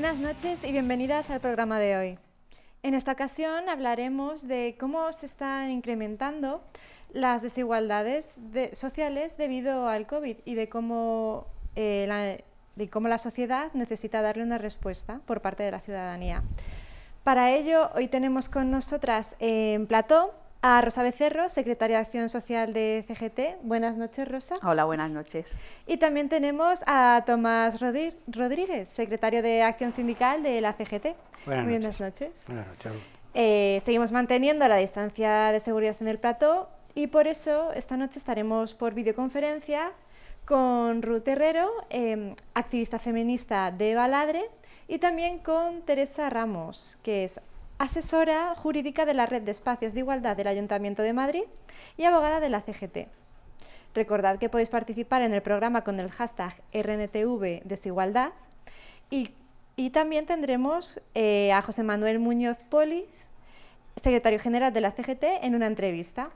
Buenas noches y bienvenidas al programa de hoy. En esta ocasión hablaremos de cómo se están incrementando las desigualdades sociales debido al COVID y de cómo, eh, la, de cómo la sociedad necesita darle una respuesta por parte de la ciudadanía. Para ello, hoy tenemos con nosotras en plató a Rosa Becerro, secretaria de Acción Social de CGT. Buenas noches, Rosa. Hola, buenas noches. Y también tenemos a Tomás Rodríguez, secretario de Acción Sindical de la CGT. Buenas Muy noches. Buenas noches. Buenas noches. Eh, seguimos manteniendo la distancia de seguridad en el plató y por eso esta noche estaremos por videoconferencia con Ruth Herrero, eh, activista feminista de Baladre, y también con Teresa Ramos, que es asesora jurídica de la Red de Espacios de Igualdad del Ayuntamiento de Madrid y abogada de la CGT. Recordad que podéis participar en el programa con el hashtag RNTV Desigualdad y, también tendremos eh, a José Manuel Muñoz Polis, secretario general de la CGT, en una entrevista.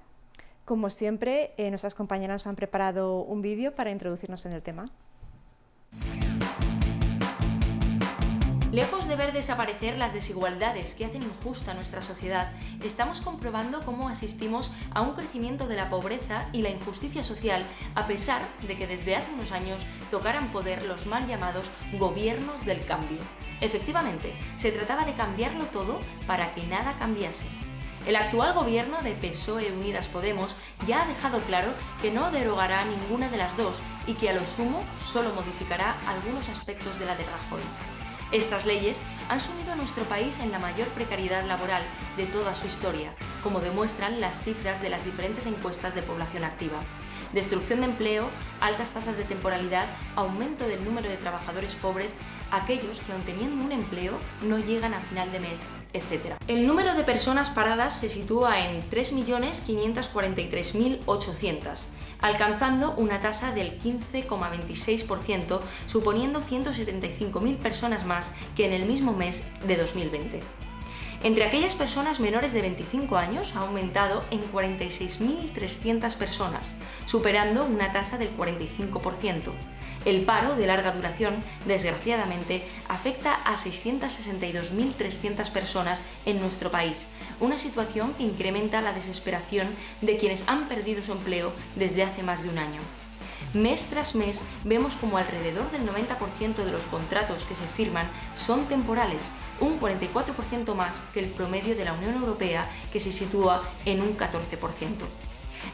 Como siempre, eh, nuestras compañeras nos han preparado un vídeo para introducirnos en el tema. Lejos de ver desaparecer las desigualdades que hacen injusta nuestra sociedad, estamos comprobando cómo asistimos a un crecimiento de la pobreza y la injusticia social, a pesar de que desde hace unos años tocaran poder los mal llamados gobiernos del cambio. Efectivamente, se trataba de cambiarlo todo para que nada cambiase. El actual gobierno de PSOE Unidas Podemos ya ha dejado claro que no derogará ninguna de las dos y que a lo sumo solo modificará algunos aspectos de la de Rajoy. Estas leyes han sumido a nuestro país en la mayor precariedad laboral de toda su historia, como demuestran las cifras de las diferentes encuestas de población activa. Destrucción de empleo, altas tasas de temporalidad, aumento del número de trabajadores pobres, aquellos que aun teniendo un empleo no llegan a final de mes, etc. El número de personas paradas se sitúa en 3.543.800, alcanzando una tasa del 15,26%, suponiendo 175.000 personas más que en el mismo mes de 2020. Entre aquellas personas menores de 25 años ha aumentado en 46.300 personas, superando una tasa del 45%. El paro de larga duración, desgraciadamente, afecta a 662.300 personas en nuestro país, una situación que incrementa la desesperación de quienes han perdido su empleo desde hace más de un año. Mes tras mes vemos como alrededor del 90% de los contratos que se firman son temporales, un 44% más que el promedio de la Unión Europea que se sitúa en un 14%.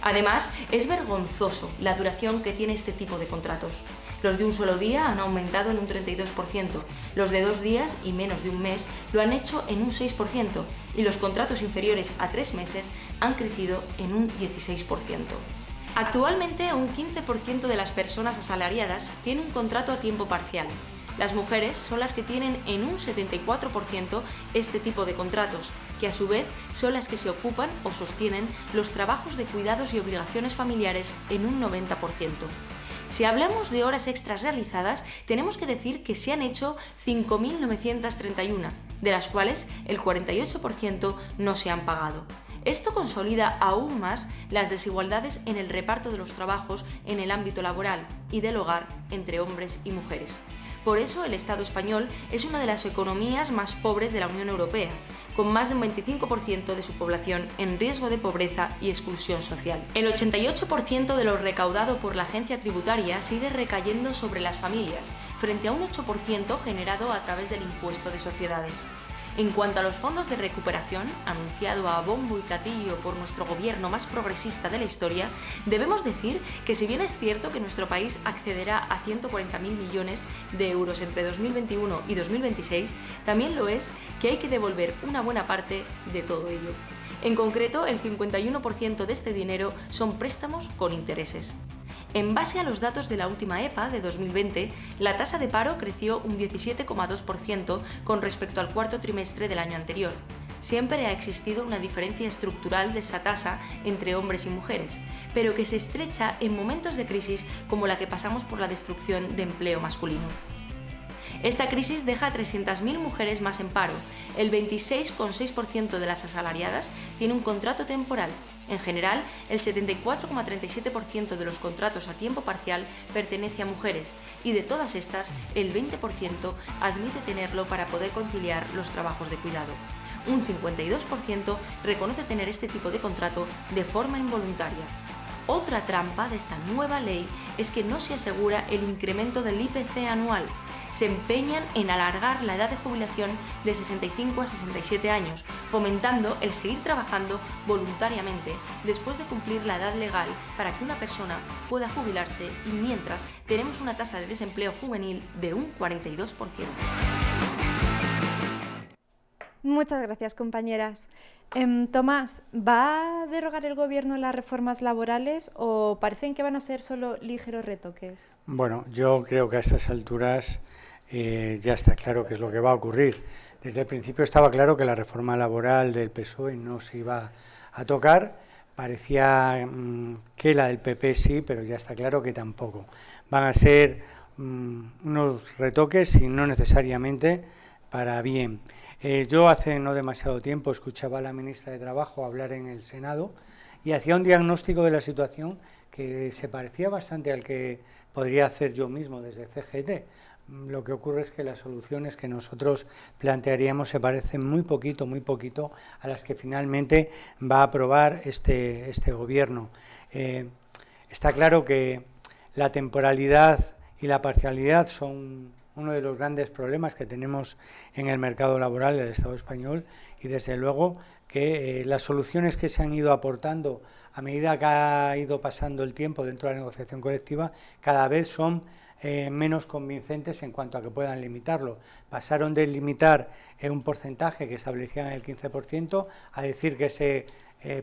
Además, es vergonzoso la duración que tiene este tipo de contratos. Los de un solo día han aumentado en un 32%, los de dos días y menos de un mes lo han hecho en un 6% y los contratos inferiores a tres meses han crecido en un 16%. Actualmente un 15% de las personas asalariadas tiene un contrato a tiempo parcial. Las mujeres son las que tienen en un 74% este tipo de contratos, que a su vez son las que se ocupan o sostienen los trabajos de cuidados y obligaciones familiares en un 90%. Si hablamos de horas extras realizadas, tenemos que decir que se han hecho 5.931, de las cuales el 48% no se han pagado. Esto consolida aún más las desigualdades en el reparto de los trabajos en el ámbito laboral y del hogar entre hombres y mujeres. Por eso el Estado español es una de las economías más pobres de la Unión Europea, con más de un 25% de su población en riesgo de pobreza y exclusión social. El 88% de lo recaudado por la agencia tributaria sigue recayendo sobre las familias, frente a un 8% generado a través del impuesto de sociedades. En cuanto a los fondos de recuperación, anunciado a bombo y platillo por nuestro gobierno más progresista de la historia, debemos decir que si bien es cierto que nuestro país accederá a 140.000 millones de euros entre 2021 y 2026, también lo es que hay que devolver una buena parte de todo ello. En concreto, el 51% de este dinero son préstamos con intereses. En base a los datos de la última EPA de 2020, la tasa de paro creció un 17,2% con respecto al cuarto trimestre del año anterior. Siempre ha existido una diferencia estructural de esa tasa entre hombres y mujeres, pero que se estrecha en momentos de crisis como la que pasamos por la destrucción de empleo masculino. Esta crisis deja a 300.000 mujeres más en paro. El 26,6% de las asalariadas tiene un contrato temporal, En general, el 74,37% de los contratos a tiempo parcial pertenece a mujeres y de todas estas, el 20% admite tenerlo para poder conciliar los trabajos de cuidado. Un 52% reconoce tener este tipo de contrato de forma involuntaria. Otra trampa de esta nueva ley es que no se asegura el incremento del IPC anual. Se empeñan en alargar la edad de jubilación de 65 a 67 años, fomentando el seguir trabajando voluntariamente después de cumplir la edad legal para que una persona pueda jubilarse y mientras tenemos una tasa de desempleo juvenil de un 42%. Muchas gracias, compañeras. Em, Tomás, ¿va a derogar el Gobierno las reformas laborales o parecen que van a ser solo ligeros retoques? Bueno, yo creo que a estas alturas eh, ya está claro qué es lo que va a ocurrir. Desde el principio estaba claro que la reforma laboral del PSOE no se iba a tocar. Parecía mm, que la del PP sí, pero ya está claro que tampoco. Van a ser mm, unos retoques y no necesariamente para bien. Eh, yo hace no demasiado tiempo escuchaba a la ministra de Trabajo hablar en el Senado y hacía un diagnóstico de la situación que se parecía bastante al que podría hacer yo mismo desde CGT. Lo que ocurre es que las soluciones que nosotros plantearíamos se parecen muy poquito, muy poquito a las que finalmente va a aprobar este, este gobierno. Eh, está claro que la temporalidad y la parcialidad son uno de los grandes problemas que tenemos en el mercado laboral del Estado español y desde luego que eh, las soluciones que se han ido aportando a medida que ha ido pasando el tiempo dentro de la negociación colectiva cada vez son eh, menos convincentes en cuanto a que puedan limitarlo. Pasaron de limitar eh, un porcentaje que establecían el 15% a decir que ese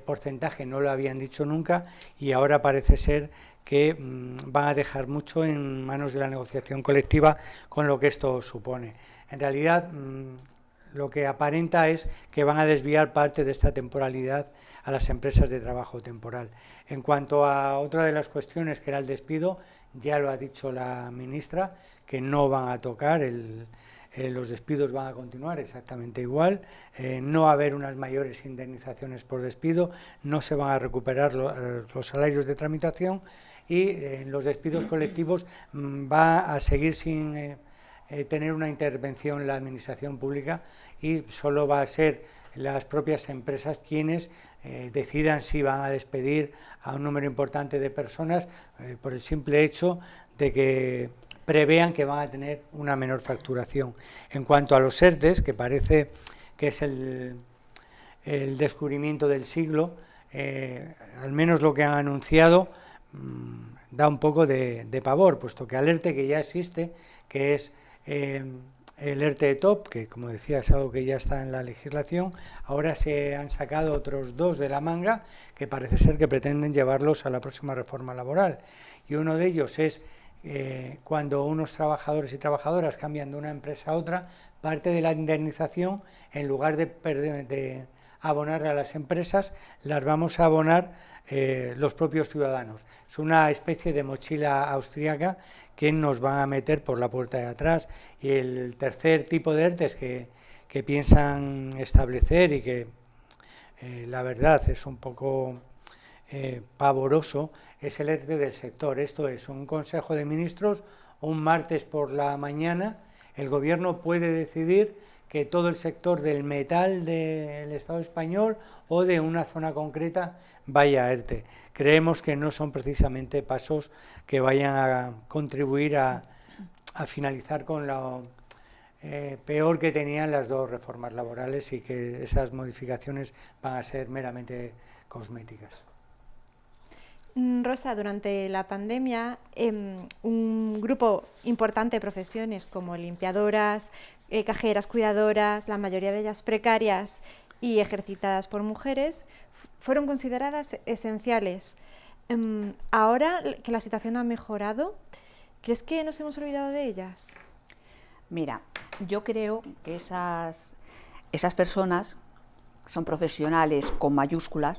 porcentaje no lo habían dicho nunca y ahora parece ser que mm, van a dejar mucho en manos de la negociación colectiva con lo que esto supone. En realidad, mm, lo que aparenta es que van a desviar parte de esta temporalidad a las empresas de trabajo temporal. En cuanto a otra de las cuestiones, que era el despido, ya lo ha dicho la ministra, que no van a tocar eh, los despidos van a continuar exactamente igual, eh, no va a haber unas mayores indemnizaciones por despido, no se van a recuperar eh, los salarios de tramitación y en los despidos colectivos mm, va a seguir sin tener una intervención la administración pública y solo va a ser las propias empresas quienes decidan si van a despedir a un número importante de personas por el simple hecho de que prevean que van a tener una menor facturación. En cuanto a los ERTES, que parece que es el, descubrimiento del siglo, eh, al menos lo que han anunciado mm, da un poco de, pavor, puesto que al ERTE que ya existe, que es eh, el ERTE TOP, que como decía es algo que ya está en la legislación, ahora se han sacado otros dos de la manga que parece ser que pretenden llevarlos a la próxima reforma laboral. Y uno de ellos es eh, cuando unos trabajadores y trabajadoras cambian de una empresa a otra, parte de la indemnización, en lugar de, de abonar a las empresas, las vamos a abonar eh, los propios ciudadanos. Es una especie de mochila austríaca que nos van a meter por la puerta de atrás. Y el tercer tipo de ERTES que, que piensan establecer y que eh, la verdad es un poco pavoroso, es el ERTE del sector. Esto es un Consejo de Ministros, un martes por la mañana, el Gobierno puede decidir que todo el sector del metal del Estado español o de una zona concreta vaya a ERTE. Creemos que no son precisamente pasos que vayan a contribuir a, finalizar con lo eh, peor que tenían las dos reformas laborales y que esas modificaciones van a ser meramente cosméticas. Mm, Rosa, durante la pandemia, em, un grupo importante de profesiones como limpiadoras, eh, cajeras, cuidadoras, la mayoría de ellas precarias y ejercitadas por mujeres, fueron consideradas esenciales. Em, ahora que la situación ha mejorado, ¿crees que nos hemos olvidado de ellas? Mira, yo creo que esas, esas personas son profesionales con mayúsculas,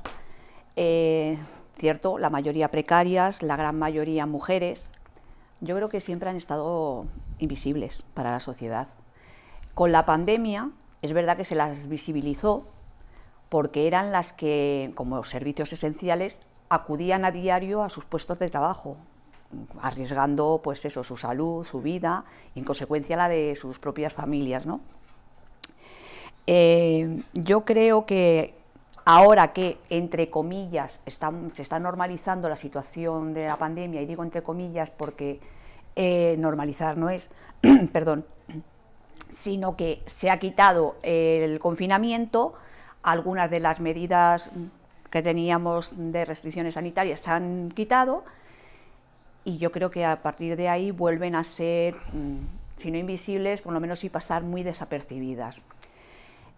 eh, ¿cierto? La mayoría precarias, la gran mayoría mujeres. Yo creo que siempre han estado invisibles para la sociedad. Con la pandemia, es verdad que se las visibilizó, porque eran las que, como servicios esenciales, acudían a diario a sus puestos de trabajo, arriesgando pues eso, su salud, su vida y en consecuencia la de sus propias familias. ¿no? Eh, yo creo que ahora que, entre comillas, se está normalizando la situación de la pandemia, y digo entre comillas porque eh, normalizar no es, perdón, sino que se ha quitado el confinamiento, algunas de las medidas que teníamos de restricciones sanitarias se han quitado y yo creo que a partir de ahí vuelven a ser, mm, si no invisibles, por lo menos sí pasar muy desapercibidas.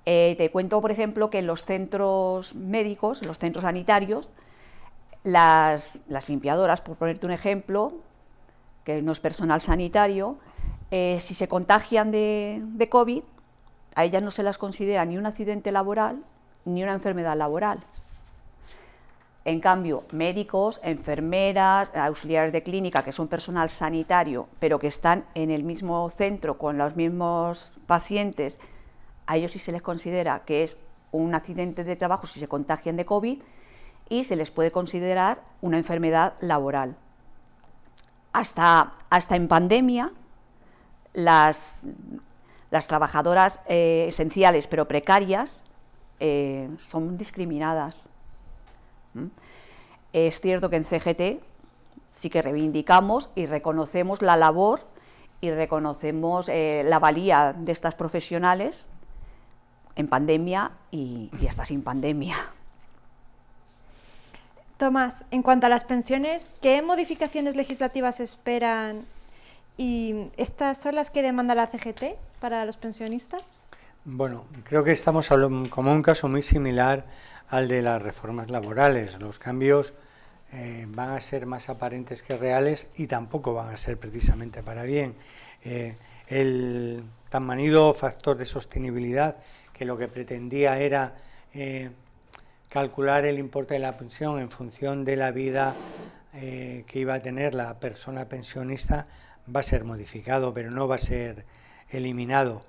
Eh, te cuento, por ejemplo, que en los centros médicos, los centros sanitarios, las, limpiadoras, por ponerte un ejemplo, que no es personal sanitario, eh, si se contagian de, de COVID, a ellas no se las considera ni un accidente laboral ni una enfermedad laboral. En cambio, médicos, enfermeras, auxiliares de clínica, que son personal sanitario, pero que están en el mismo centro con los mismos pacientes, a ellos sí se les considera que es un accidente de trabajo si se contagian de COVID y se les puede considerar una enfermedad laboral. Hasta, hasta en pandemia, las, las trabajadoras eh, esenciales pero precarias eh, son discriminadas. ¿Mm? Es cierto que en CGT sí que reivindicamos y reconocemos la labor y reconocemos eh, la valía de estas profesionales en pandemia y, y hasta sin pandemia. Tomás, en cuanto a las pensiones, ¿qué modificaciones legislativas esperan y estas son las que demanda la CGT para los pensionistas? Bueno, creo que estamos como un caso muy similar al de las reformas laborales. Los cambios eh, van a ser más aparentes que reales y tampoco van a ser precisamente para bien. Eh, el tan manido factor de sostenibilidad, que lo que pretendía era eh, calcular el importe de la pensión en función de la vida que iba a tener la persona pensionista, va a ser modificado, pero no va a ser eliminado.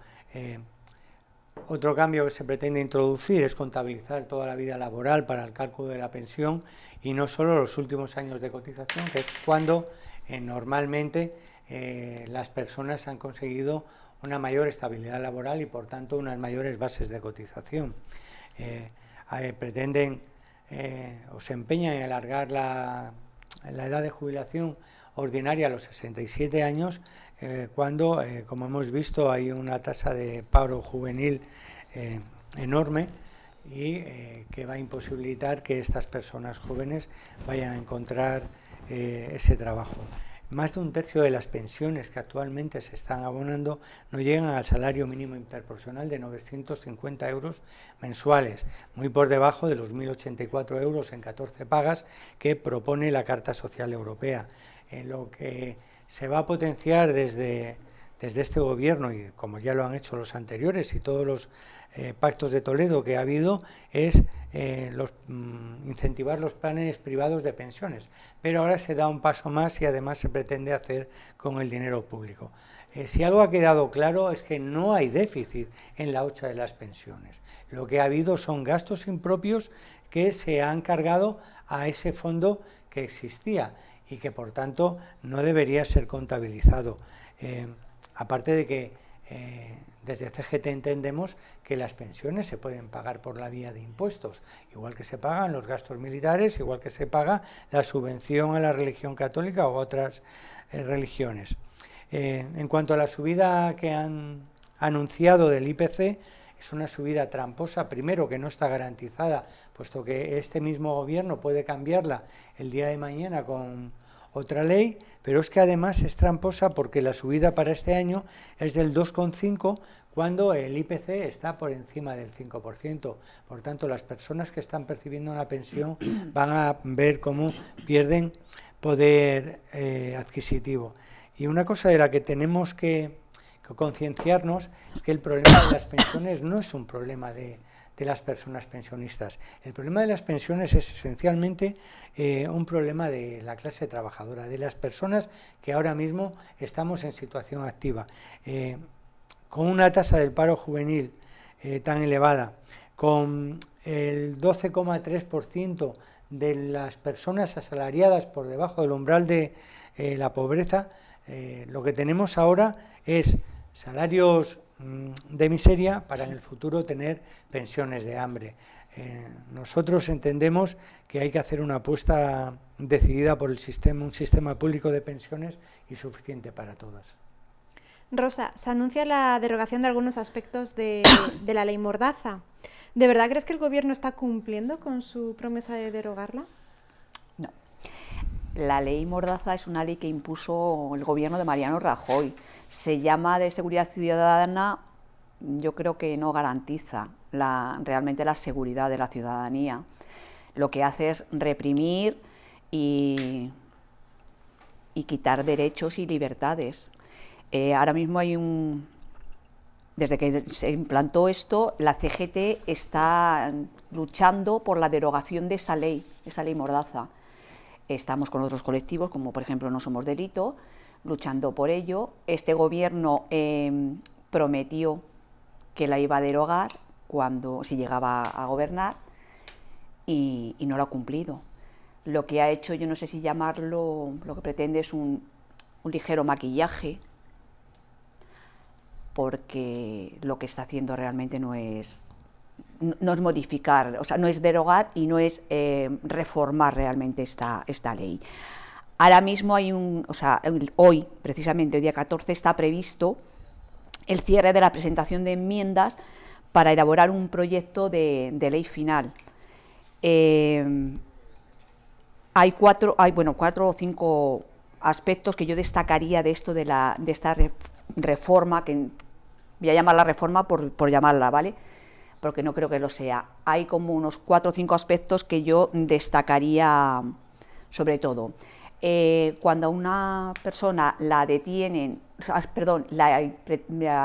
Otro cambio que se pretende introducir es contabilizar toda la vida laboral para el cálculo de la pensión y no solo los últimos años de cotización, que es cuando eh, normalmente eh, las personas han conseguido una mayor estabilidad laboral y por tanto unas mayores bases de cotización. Eh, pretenden o se empeñan en alargar la, la edad de jubilación ordinaria a los 67 años, eh, cuando, eh, como hemos visto, hay una tasa de paro juvenil eh, enorme y que va a imposibilitar que estas personas jóvenes vayan a encontrar ese trabajo. Más de un tercio de las pensiones que actualmente se están abonando no llegan al salario mínimo interprofesional de 950 euros mensuales, muy por debajo de los 1.084 euros en 14 pagas que propone la Carta Social Europea en lo que se va a potenciar desde, desde este gobierno, y como ya lo han hecho los anteriores y todos los eh, pactos de Toledo que ha habido, es eh, los, mm, incentivar los planes privados de pensiones. Pero ahora se da un paso más y además se pretende hacer con el dinero público. Eh, si algo ha quedado claro es que no hay déficit en la hocha de las pensiones. Lo que ha habido son gastos impropios que se han cargado a ese fondo que existía y que por tanto no debería ser contabilizado. Eh, aparte de que eh, desde CGT entendemos que las pensiones se pueden pagar por la vía de impuestos, igual que se pagan los gastos militares, igual que se paga la subvención a la religión católica o otras eh, religiones. en cuanto a la subida que han anunciado del IPC, es una subida tramposa, primero que no está garantizada, puesto que este mismo gobierno puede cambiarla el día de mañana con otra ley, pero es que además es tramposa porque la subida para este año es del 2,5 cuando el IPC está por encima del 5%. Por tanto, las personas que están percibiendo una pensión van a ver cómo pierden poder eh, adquisitivo. Y una cosa de la que tenemos que concienciarnos es que el problema de las pensiones no es un problema de, de las personas pensionistas. El problema de las pensiones es esencialmente eh, un problema de la clase trabajadora, de las personas que ahora mismo estamos en situación activa. Eh, con una tasa del paro juvenil eh, tan elevada, con el 12,3% de las personas asalariadas por debajo del umbral de la pobreza, lo que tenemos ahora es salarios de miseria para en el futuro tener pensiones de hambre. Eh, nosotros entendemos que hay que hacer una apuesta decidida por el sistema, un sistema público de pensiones y suficiente para todas. Rosa, se anuncia la derogación de algunos aspectos de, de la ley Mordaza. ¿De verdad crees que el Gobierno está cumpliendo con su promesa de derogarla? No. La ley Mordaza es una ley que impuso el Gobierno de Mariano Rajoy. Se llama de seguridad ciudadana, yo creo que no garantiza realmente la seguridad de la ciudadanía. Lo que hace es reprimir y, y quitar derechos y libertades. Eh, ahora mismo hay un, desde que se implantó esto, la CGT está luchando por la derogación de esa ley, esa ley mordaza. Estamos con otros colectivos, como por ejemplo No Somos Delito, luchando por ello. Este gobierno em, prometió que la iba a derogar cuando, si llegaba a gobernar y, no lo ha cumplido. Lo que ha hecho, yo no sé si llamarlo, lo que pretende es un ligero maquillaje porque lo que está haciendo realmente no es, no es modificar, o sea, no es derogar y no es eh, reformar realmente esta, esta ley. Ahora mismo hay un, o sea, hoy, precisamente, el día 14, está previsto el cierre de la presentación de enmiendas para elaborar un proyecto de, ley final. Eh, hay cuatro, hay, bueno, cuatro o cinco aspectos que yo destacaría de esto de, la, de esta reforma, que voy a llamarla reforma por, por llamarla, ¿vale? Porque no creo que lo sea. Hay como unos cuatro o cinco aspectos que yo destacaría sobre todo. Eh, cuando una persona la detienen, perdón, la,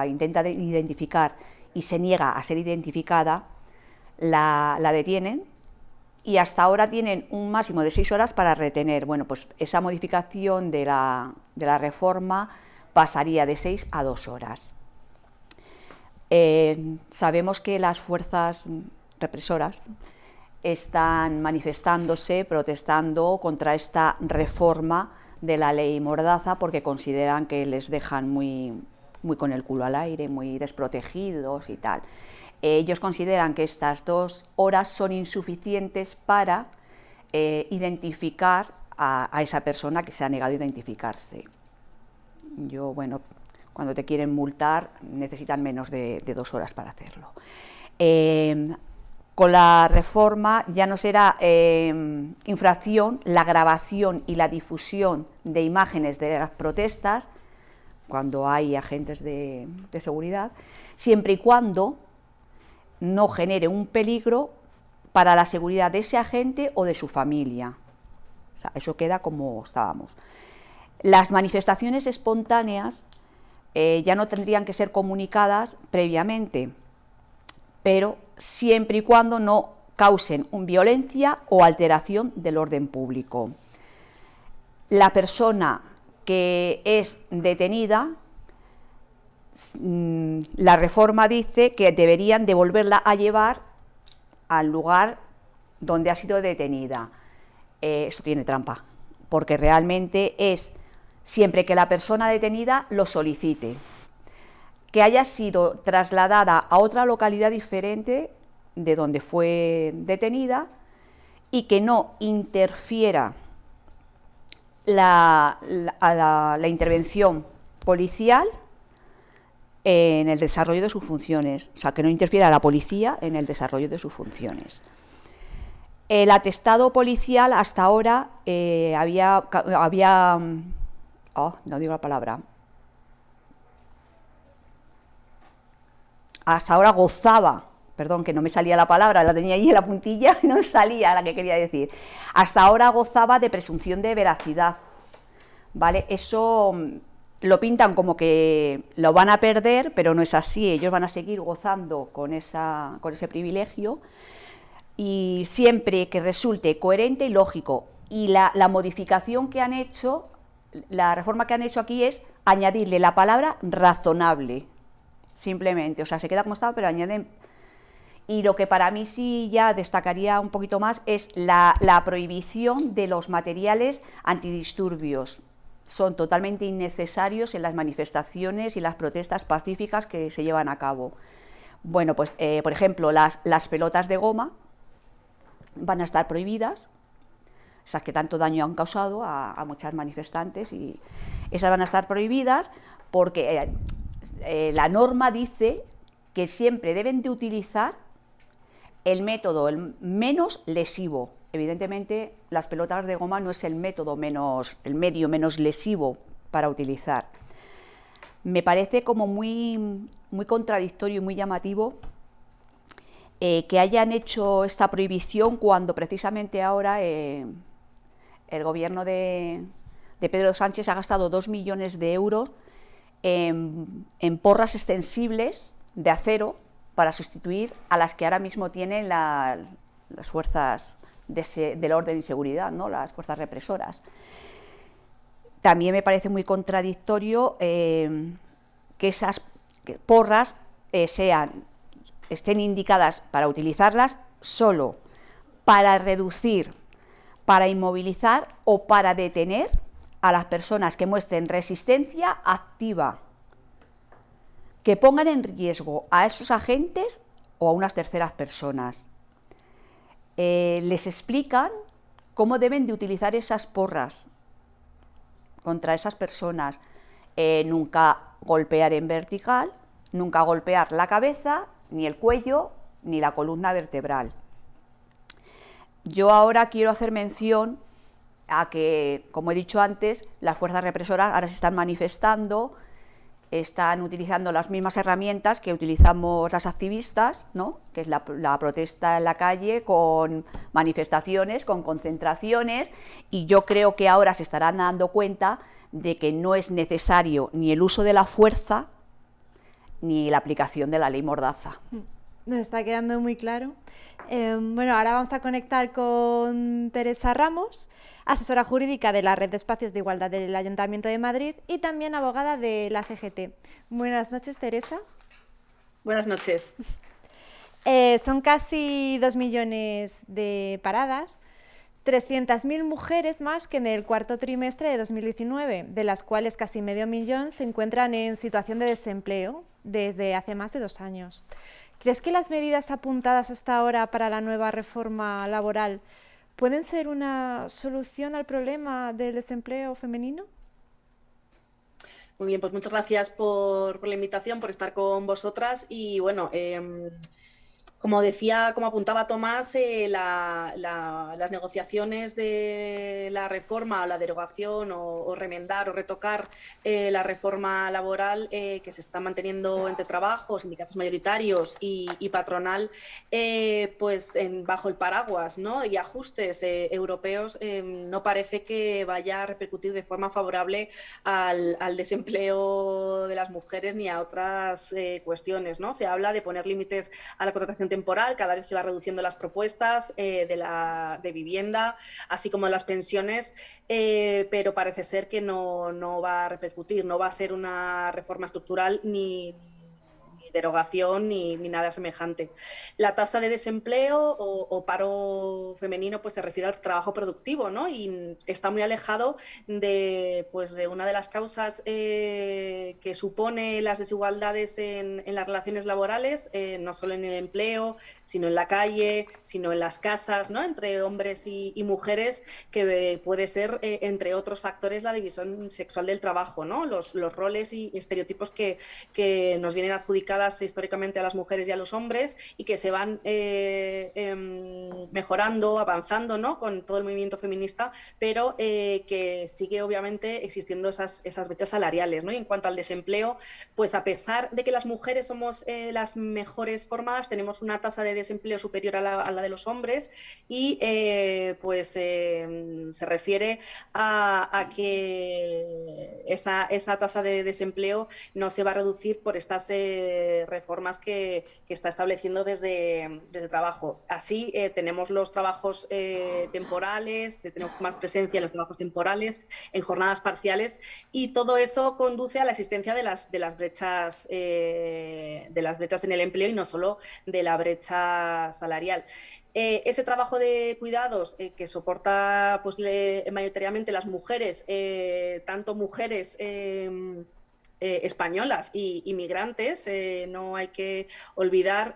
intenta identificar y se niega a ser identificada, la, la, detienen y hasta ahora tienen un máximo de seis horas para retener. Bueno, pues esa modificación de la, de la reforma pasaría de seis a dos horas. Eh, sabemos que las fuerzas represoras están manifestándose, protestando contra esta reforma de la ley Mordaza porque consideran que les dejan muy, muy con el culo al aire, muy desprotegidos y tal. Ellos consideran que estas dos horas son insuficientes para eh, identificar a, esa persona que se ha negado a identificarse. Yo, bueno, cuando te quieren multar necesitan menos de, dos horas para hacerlo. Em, con la reforma ya no será em, infracción la grabación y la difusión de imágenes de las protestas, cuando hay agentes de, seguridad, siempre y cuando no genere un peligro para la seguridad de ese agente o de su familia. eso queda como estábamos. Las manifestaciones espontáneas eh, ya no tendrían que ser comunicadas previamente, pero siempre y cuando no causen violencia o alteración del orden público. La persona que es detenida, mm, la reforma dice que deberían devolverla a llevar al lugar donde ha sido detenida. Eh, esto tiene trampa, porque realmente es siempre que la persona detenida lo solicite, que haya sido trasladada a otra localidad diferente de donde fue detenida y que no interfiera la, la, intervención policial en el desarrollo de sus funciones, o sea, que no interfiera la policía en el desarrollo de sus funciones. El atestado policial hasta ahora eh, había, había oh, no digo la palabra, hasta ahora gozaba, perdón, que no me salía la palabra, la tenía ahí en la puntilla y no salía la que quería decir, hasta ahora gozaba de presunción de veracidad, ¿vale? Eso mm, lo pintan como que lo van a perder, pero no es así, ellos van a seguir gozando con, esa, con ese privilegio. Y siempre que resulte coherente y lógico. Y la, la modificación que han hecho la reforma que han hecho aquí es añadirle la palabra razonable, simplemente, o sea, se queda como estaba, pero añaden... Y lo que para mí sí ya destacaría un poquito más es la, prohibición de los materiales antidisturbios. Son totalmente innecesarios en las manifestaciones y las protestas pacíficas que se llevan a cabo. Bueno, pues eh, por ejemplo, las, pelotas de goma van a estar prohibidas, esas que tanto daño han causado a, muchas manifestantes y esas van a estar prohibidas porque eh, la norma dice que siempre deben de utilizar el método el menos lesivo. Evidentemente, las pelotas de goma no es el método menos, el medio menos lesivo para utilizar. Me parece como muy, muy contradictorio y muy llamativo eh, que hayan hecho esta prohibición cuando precisamente ahora eh, el gobierno de, Pedro Sánchez ha gastado dos millones de euros en, porras extensibles de acero para sustituir a las que ahora mismo tienen las fuerzas del orden y seguridad, ¿no? las fuerzas represoras. También me parece muy contradictorio eh, que esas porras eh, sean, estén indicadas para utilizarlas solo para reducir, para inmovilizar o para detener a las personas que muestren resistencia activa, que pongan en riesgo a esos agentes o a unas terceras personas. Eh, les explican cómo deben de utilizar esas porras contra esas personas. Eh, nunca golpear en vertical, nunca golpear la cabeza, ni el cuello, ni la columna vertebral. Yo ahora quiero hacer mención a que, como he dicho antes, las fuerzas represoras ahora se están manifestando, están utilizando las mismas herramientas que utilizamos las activistas, ¿no? que es la, protesta en la calle con manifestaciones, con concentraciones, y yo creo que ahora se estarán dando cuenta de que no es necesario ni el uso de la fuerza ni la aplicación de la ley Mordaza. Nos está quedando muy claro. Em, bueno, ahora vamos a conectar con Teresa Ramos, asesora jurídica de la Red de Espacios de Igualdad del Ayuntamiento de Madrid y también abogada de la CGT. Buenas noches, Teresa. Buenas noches. Eh, son casi dos millones de paradas, 300.000 mujeres más que en el cuarto trimestre de 2019, de las cuales casi medio millón se encuentran en situación de desempleo desde hace más de dos años. ¿Crees que las medidas apuntadas hasta ahora para la nueva reforma laboral pueden ser una solución al problema del desempleo femenino? Muy bien, pues muchas gracias por, la invitación, por estar con vosotras y bueno, em, como decía, como apuntaba Tomás, eh, las negociaciones de la reforma o la derogación o, remendar o retocar eh, la reforma laboral eh, que se está manteniendo entre trabajos, sindicatos mayoritarios y, patronal, pues bajo el paraguas ¿no? y ajustes europeos, no parece que vaya a repercutir de forma favorable al, al desempleo de las mujeres ni a otras cuestiones. ¿no? Se habla de poner límites a la contratación temporal, cada vez se va reduciendo las propuestas eh, de, la, de vivienda, así como las pensiones, eh, pero parece ser que no, no va a repercutir, no va a ser una reforma estructural ni derogación ni, nada semejante. La tasa de desempleo o, paro femenino pues se refiere al trabajo productivo ¿no? y está muy alejado de, pues, de una de las causas eh, que supone las desigualdades en, las relaciones laborales, eh, no solo en el empleo, sino en la calle, sino en las casas, ¿no? entre hombres y, mujeres, que puede ser, eh, entre otros factores, la división sexual del trabajo, ¿no? los, roles y estereotipos que nos vienen adjudicadas históricamente a las mujeres y a los hombres y que se van eh, em, mejorando, avanzando ¿no? con todo el movimiento feminista, pero eh, que sigue obviamente existiendo esas, esas brechas salariales. ¿no? Y en cuanto al desempleo, pues a pesar de que las mujeres somos eh, las mejores formadas, tenemos una tasa de desempleo superior a la, de los hombres y pues em, se refiere a, que esa, esa, tasa de desempleo no se va a reducir por estas reformas que, está estableciendo desde, desde trabajo. Así tenemos los trabajos temporales, tenemos más presencia en los trabajos temporales, en jornadas parciales y todo eso conduce a la existencia de las, de las brechas de las brechas en el empleo y no solo de la brecha salarial. Eh, ese trabajo de cuidados eh, que soporta pues, mayoritariamente las mujeres, eh, tanto mujeres em, españolas y inmigrantes, no hay que olvidar,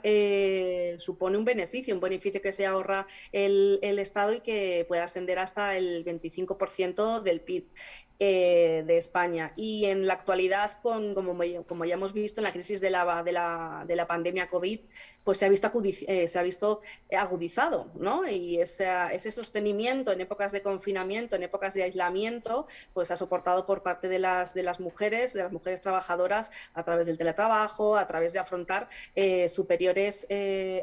supone un beneficio, un beneficio que se ahorra el, el Estado y que puede ascender hasta el 25% del PIB. Eh, de España. Y en la actualidad, con, como, como, ya hemos visto en la crisis de la, de la, de la pandemia COVID, pues se ha visto, eh, se ha visto agudizado, ¿no? Y ese, ese sostenimiento en épocas de confinamiento, en épocas de aislamiento, pues ha soportado por parte de las, de las mujeres, de las mujeres trabajadoras, a través del teletrabajo, a través de afrontar eh, superiores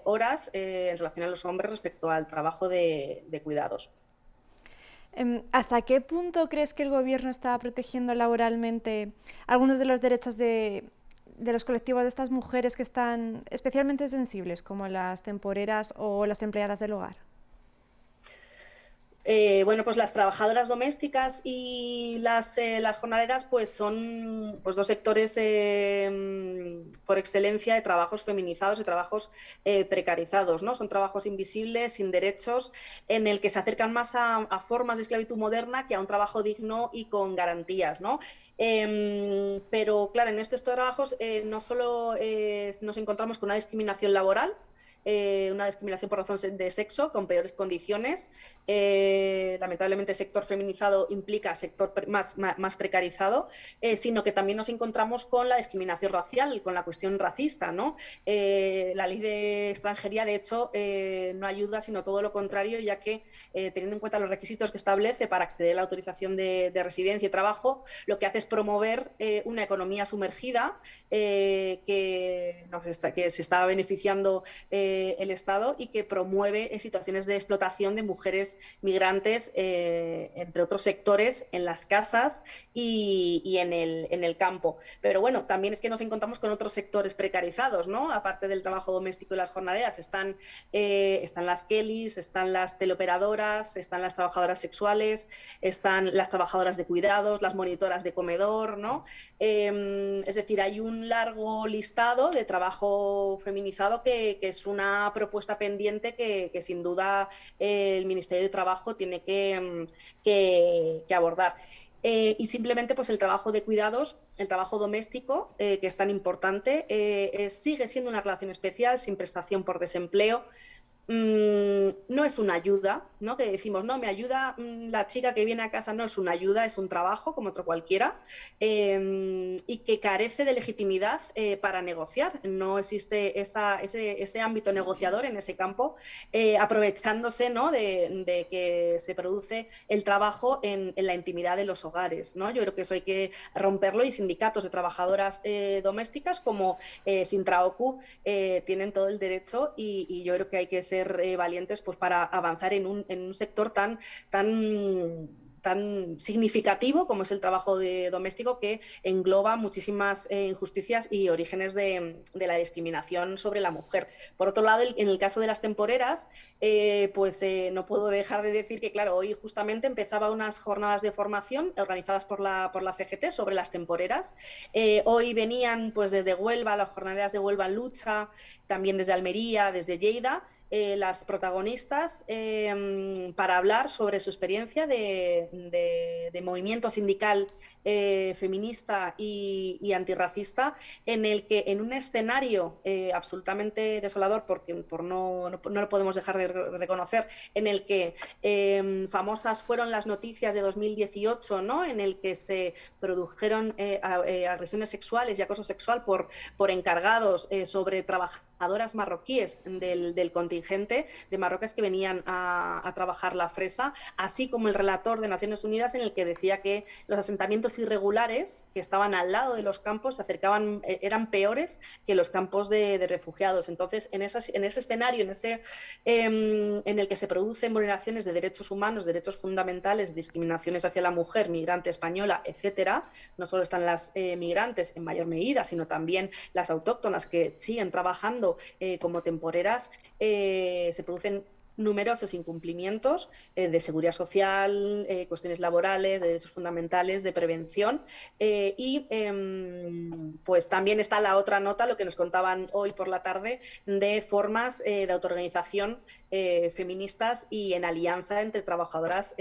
horas en relación a los hombres respecto al trabajo de cuidados. Em, ¿Hasta qué punto crees que el Gobierno está protegiendo laboralmente algunos de los derechos de, los colectivos de estas mujeres que están especialmente sensibles, como las temporeras o las empleadas del hogar? Eh, bueno, pues las trabajadoras domésticas y las, eh, las jornaleras pues son pues dos sectores eh, por excelencia de trabajos feminizados, de trabajos precarizados, ¿no? Son trabajos invisibles, sin derechos, en el que se acercan más a, formas de esclavitud moderna que a un trabajo digno y con garantías, ¿no? Em, pero claro, en estos trabajos no solo nos encontramos con una discriminación laboral, eh, una discriminación por razón de sexo con peores condiciones. Eh, lamentablemente el sector feminizado implica sector más, más, precarizado, eh, sino que también nos encontramos con la discriminación racial, con la cuestión racista. ¿no? la ley de extranjería, de hecho, no ayuda, sino todo lo contrario, ya que teniendo en cuenta los requisitos que establece para acceder a la autorización de, residencia y trabajo, lo que hace es promover una economía sumergida que, se está beneficiando el Estado y que promueve situaciones de explotación de mujeres migrantes, eh, entre otros sectores, en las casas y, en, el, en, el, campo. Pero bueno, también es que nos encontramos con otros sectores precarizados, ¿no? Aparte del trabajo doméstico y las jornaleras, están, eh, están las Kellys, están las teleoperadoras, están las trabajadoras sexuales, están las trabajadoras de cuidados, las monitoras de comedor, ¿no? Em, es decir, hay un largo listado de trabajo feminizado que es una propuesta pendiente que, sin duda el Ministerio de Trabajo tiene que, mm, abordar. Eh, y simplemente pues el trabajo de cuidados, el trabajo doméstico, eh, que es tan importante, eh, sigue siendo una relación especial sin prestación por desempleo, Mm, no es una ayuda, ¿no? Que decimos, no, me ayuda mm, la chica que viene a casa, no es una ayuda, es un trabajo como otro cualquiera, em, y que carece de legitimidad eh, para negociar. No existe ese, ámbito negociador en ese campo, eh, aprovechándose ¿no? de, que se produce el trabajo en, la intimidad de los hogares. ¿no? Yo creo que eso hay que romperlo y sindicatos de trabajadoras eh, domésticas como Sintraoku tienen todo el derecho y, y yo creo que hay que ser eh, valientes pues, para avanzar en un, en un sector tan, tan tan significativo como es el trabajo de doméstico que engloba muchísimas eh, injusticias y orígenes de, la discriminación sobre la mujer. Por otro lado, en el caso de las temporeras, eh, pues no puedo dejar de decir que, claro, hoy justamente empezaba unas jornadas de formación organizadas por la, por la CGT sobre las temporeras. hoy venían pues desde Huelva, las jornadas de Huelva en lucha, también desde Almería, desde Lleida, eh, las protagonistas em, para hablar sobre su experiencia de, movimiento sindical eh, feminista y, antirracista, en el que en un escenario eh, absolutamente desolador, porque por no, no, lo podemos dejar de reconocer, en el que em, famosas fueron las noticias de 2018, ¿no? en el que se produjeron agresiones sexuales y acoso sexual por, por encargados sobre trabajadoras marroquíes del, contingente de marroquíes que venían a, trabajar la fresa, así como el relator de Naciones Unidas en el que decía que los asentamientos irregulares que estaban al lado de los campos se acercaban, eh, eran peores que los campos de, refugiados. Entonces, en, en ese escenario, en, ese, em, en el que se producen vulneraciones de derechos humanos, derechos fundamentales, discriminaciones hacia la mujer, migrante española, etcétera, no solo están las eh, migrantes en mayor medida, sino también las autóctonas que siguen trabajando eh, como temporeras, se producen numerosos incumplimientos eh, de seguridad social, eh, cuestiones laborales, de derechos fundamentales, de prevención. Eh, y em, pues también está la otra nota, lo que nos contaban hoy por la tarde, de formas de autoorganización feministas y en alianza entre trabajadoras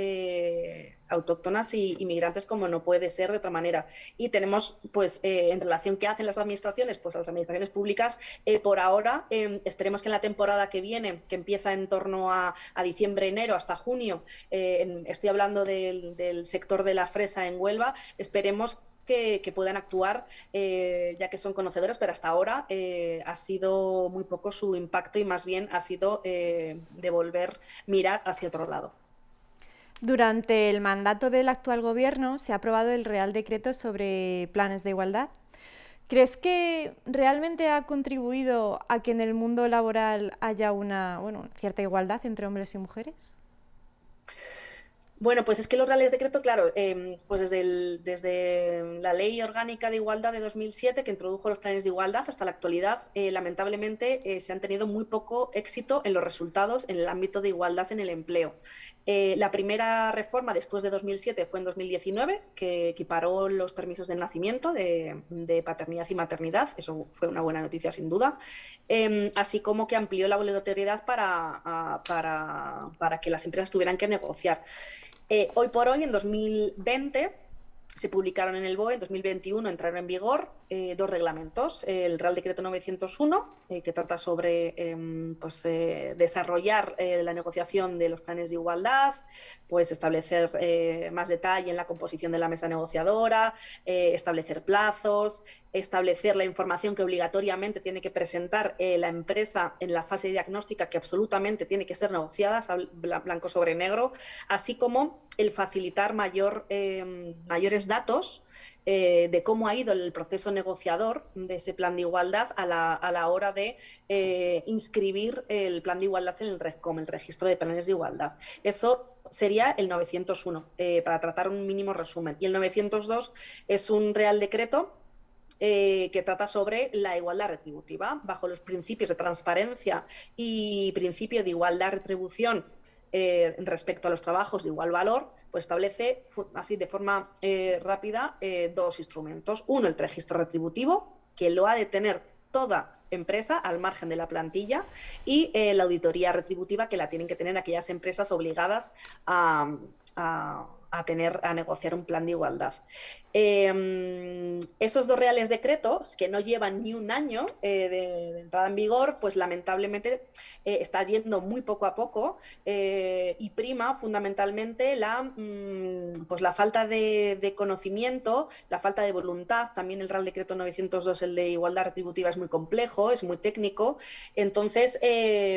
autóctonas y inmigrantes como no puede ser de otra manera. Y tenemos, pues, en relación qué hacen las administraciones, pues las administraciones públicas, por ahora, em, esperemos que en la temporada que viene, que empieza en torno a, diciembre, enero, hasta junio, eh, estoy hablando del, sector de la fresa en Huelva, esperemos que, puedan actuar, eh, ya que son conocedoras, pero hasta ahora eh, ha sido muy poco su impacto y más bien ha sido devolver mirar hacia otro lado. Durante el mandato del actual gobierno se ha aprobado el Real Decreto sobre planes de igualdad. ¿Crees que realmente ha contribuido a que en el mundo laboral haya una bueno, cierta igualdad entre hombres y mujeres? Bueno, pues es que los reales decretos, claro, em, pues desde, desde la Ley Orgánica de Igualdad de 2007, que introdujo los planes de igualdad, hasta la actualidad, eh, lamentablemente eh, se han tenido muy poco éxito en los resultados en el ámbito de igualdad en el empleo. Eh, la primera reforma después de 2007 fue en 2019, que equiparó los permisos de nacimiento de, paternidad y maternidad, eso fue una buena noticia sin duda, em, así como que amplió la obligatoriedad para, para, para que las empresas tuvieran que negociar. Eh, hoy por hoy, en 2020, se publicaron en el BOE, en 2021 entraron en vigor eh, dos reglamentos. El Real Decreto 901, eh, que trata sobre em, pues, desarrollar la negociación de los planes de igualdad, pues establecer más detalle en la composición de la mesa negociadora, establecer plazos, establecer la información que obligatoriamente tiene que presentar eh, la empresa en la fase diagnóstica, que absolutamente tiene que ser negociada, blanco sobre negro, así como el facilitar mayor, em, datos eh, de cómo ha ido el proceso negociador de ese plan de igualdad a la, hora de eh, inscribir el plan de igualdad en el RESCOM, el registro de planes de igualdad. Eso sería el 901, para tratar un mínimo resumen. Y el 902 es un real decreto eh, que trata sobre la igualdad retributiva, bajo los principios de transparencia y principio de igualdad retribución eh, respecto a los trabajos de igual valor, pues establece así de forma eh, rápida dos instrumentos. Uno, el registro retributivo, que lo ha de tener toda empresa al margen de la plantilla y la auditoría retributiva que la tienen que tener aquellas empresas obligadas a tener a negociar un plan de igualdad. Em, esos dos reales decretos, que no llevan ni un año eh, de, entrada en vigor, pues lamentablemente eh, está yendo muy poco a poco eh, y prima fundamentalmente la, mm, pues la falta de, conocimiento, la falta de voluntad. También el Real Decreto 902, el de igualdad retributiva, es muy complejo, es muy técnico. Entonces,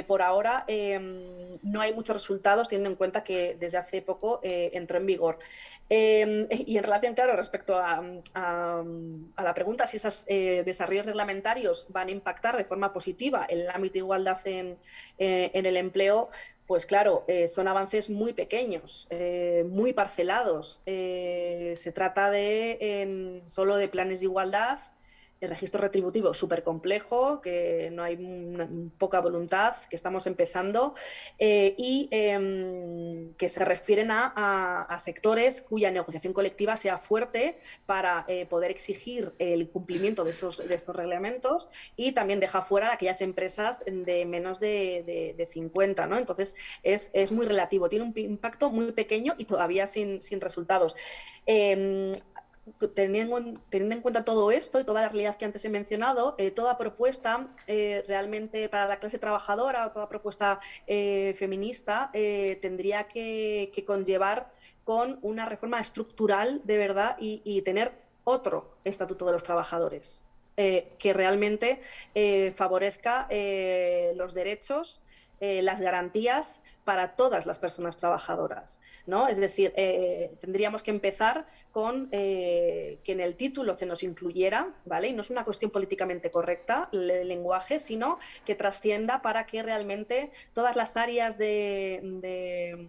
por ahora em, no hay muchos resultados, teniendo en cuenta que desde hace poco entró en vigor Em, y en relación, claro, respecto a, la pregunta si esos eh, desarrollos reglamentarios van a impactar de forma positiva en el ámbito de igualdad en, eh, el empleo, pues claro, eh, son avances muy pequeños, muy parcelados. se trata de solo de planes de igualdad el registro retributivo súper complejo, que no hay poca voluntad, que estamos empezando eh, y em, que se refieren a, sectores cuya negociación colectiva sea fuerte para eh, poder exigir el cumplimiento de, esos, de estos reglamentos y también deja fuera aquellas empresas de menos de, 50. ¿no? Entonces es, es, muy relativo, tiene un impacto muy pequeño y todavía sin, sin resultados. Em, teniendo, en cuenta todo esto y toda la realidad que antes he mencionado, eh, toda propuesta eh, realmente para la clase trabajadora o toda propuesta eh, feminista tendría que, conllevar con una reforma estructural de verdad y, tener otro estatuto de los trabajadores. que realmente favorezca los derechos, las garantías para todas las personas trabajadoras. ¿no? Es decir, tendríamos que empezar con eh, que en el título se nos incluyera, ¿vale? Y no es una cuestión políticamente correcta el lenguaje, sino que trascienda para que realmente todas las áreas de,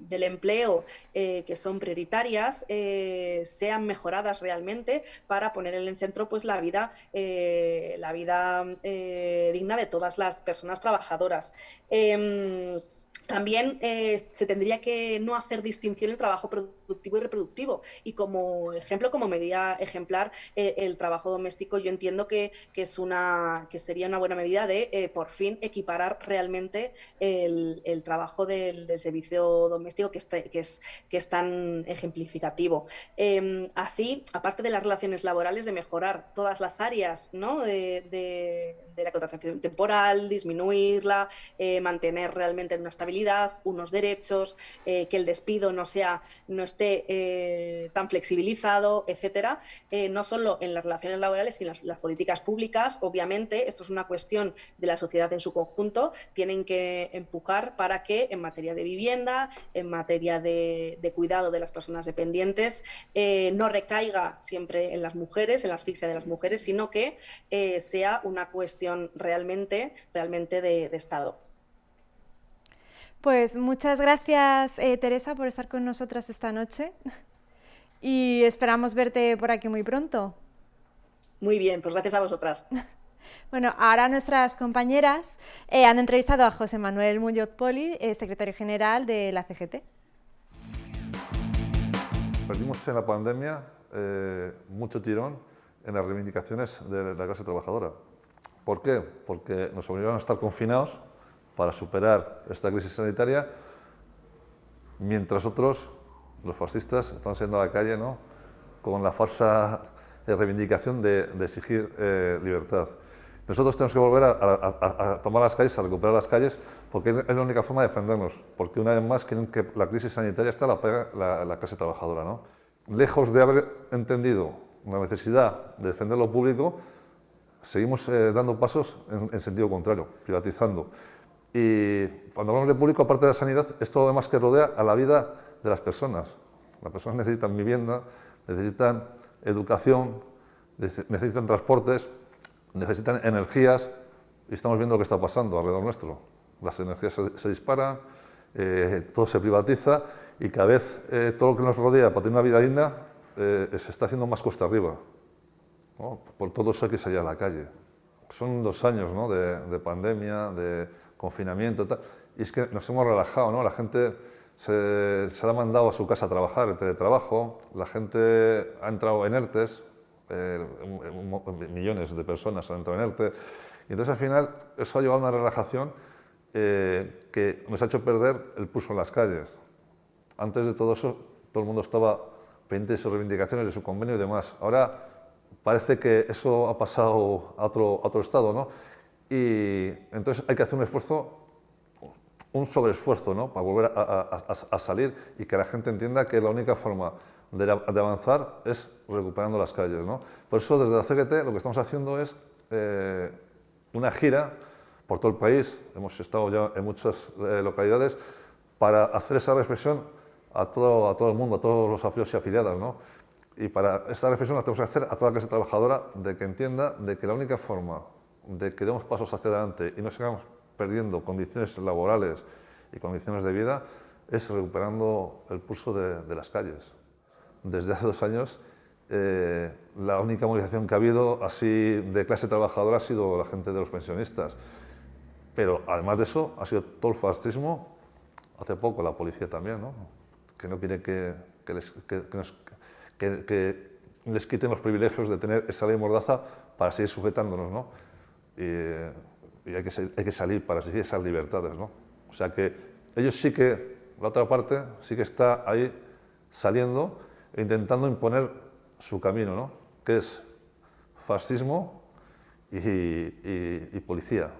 del empleo eh, que son prioritarias eh, sean mejoradas realmente para poner en el centro pues, la vida, la vida digna de todas las personas trabajadoras. También eh, se tendría que no hacer distinción entre trabajo productivo y reproductivo. Y como ejemplo, como medida ejemplar, eh, el trabajo doméstico yo entiendo que, es una, que sería una buena medida de eh, por fin equiparar realmente el, trabajo del, servicio doméstico que, que, es, que es tan ejemplificativo. Em, así, aparte de las relaciones laborales, de mejorar todas las áreas ¿no? de, la contratación temporal, disminuirla, mantener realmente una estabilidad unos derechos, eh, que el despido no, sea, no esté eh, tan flexibilizado, etcétera, eh, no solo en las relaciones laborales, sino en las, políticas públicas. Obviamente, esto es una cuestión de la sociedad en su conjunto, tienen que empujar para que en materia de vivienda, en materia de, cuidado de las personas dependientes, no recaiga siempre en las mujeres, en la asfixia de las mujeres, sino que sea una cuestión realmente, realmente de Estado. Pues muchas gracias, eh, Teresa, por estar con nosotras esta noche y esperamos verte por aquí muy pronto. Muy bien, pues gracias a vosotras. Bueno, ahora nuestras compañeras eh, han entrevistado a José Manuel Muñoz Poli, eh, secretario general de la CGT. Perdimos en la pandemia mucho tirón en las reivindicaciones de la clase trabajadora. ¿Por qué? Porque nos obligaron a estar confinados para superar esta crisis sanitaria, mientras otros, los fascistas, están saliendo a la calle ¿no? con la falsa reivindicación de, exigir eh, libertad. Nosotros tenemos que volver a, tomar las calles, a recuperar las calles, porque es la única forma de defendernos, porque una vez más que la crisis sanitaria está la, la, clase trabajadora. ¿no? Lejos de haber entendido la necesidad de defender lo público, seguimos eh, dando pasos en, en sentido contrario, privatizando. Y cuando hablamos de público, aparte de la sanidad, es todo lo demás que rodea a la vida de las personas. Las personas necesitan vivienda, necesitan educación, necesitan transportes, necesitan energías, y estamos viendo lo que está pasando alrededor nuestro. Las energías se, disparan, eh, todo se privatiza y cada vez eh, todo lo que nos rodea para tener una vida digna eh, se está haciendo más costa arriba. Por todo eso hay que salir a la calle. Son dos años ¿no? de, de pandemia, de confinamiento, tal, y es que nos hemos relajado, ¿no? La gente se, se ha mandado a su casa a trabajar, el teletrabajo, la gente ha entrado en ERTES, eh, millones de personas han entrado en ERTE, y entonces al final eso ha llevado a una relajación eh, que nos ha hecho perder el pulso en las calles. Antes de todo eso, todo el mundo estaba pendiente de sus reivindicaciones, de su convenio y demás. Ahora parece que eso ha pasado a otro, a otro estado, ¿no? y entonces hay que hacer un esfuerzo, un sobreesfuerzo ¿no? para volver a, salir y que la gente entienda que la única forma de, avanzar es recuperando las calles. ¿no? Por eso desde la CGT lo que estamos haciendo es eh, una gira por todo el país, hemos estado ya en muchas eh, localidades, para hacer esa reflexión a todo, a todo el mundo, a todos los afiliados y afiliadas. ¿no? Y para esta reflexión la tenemos que hacer a toda la clase trabajadora de que entienda de que la única forma de que demos pasos hacia adelante y no sigamos perdiendo condiciones laborales y condiciones de vida es recuperando el pulso de, las calles. Desde hace dos años, eh, la única movilización que ha habido así de clase trabajadora ha sido la gente de los pensionistas. Pero además de eso, ha sido todo el fascismo, hace poco la policía también, ¿no? que no quiere que, les, que, les quiten los privilegios de tener esa ley mordaza para seguir sujetándonos. ¿no? y, hay, que, hay, que, salir para exigir esas libertades. ¿no? O sea que ellos sí que, la otra parte, sí que está ahí saliendo e intentando imponer su camino, ¿no? que es fascismo y, y, policía.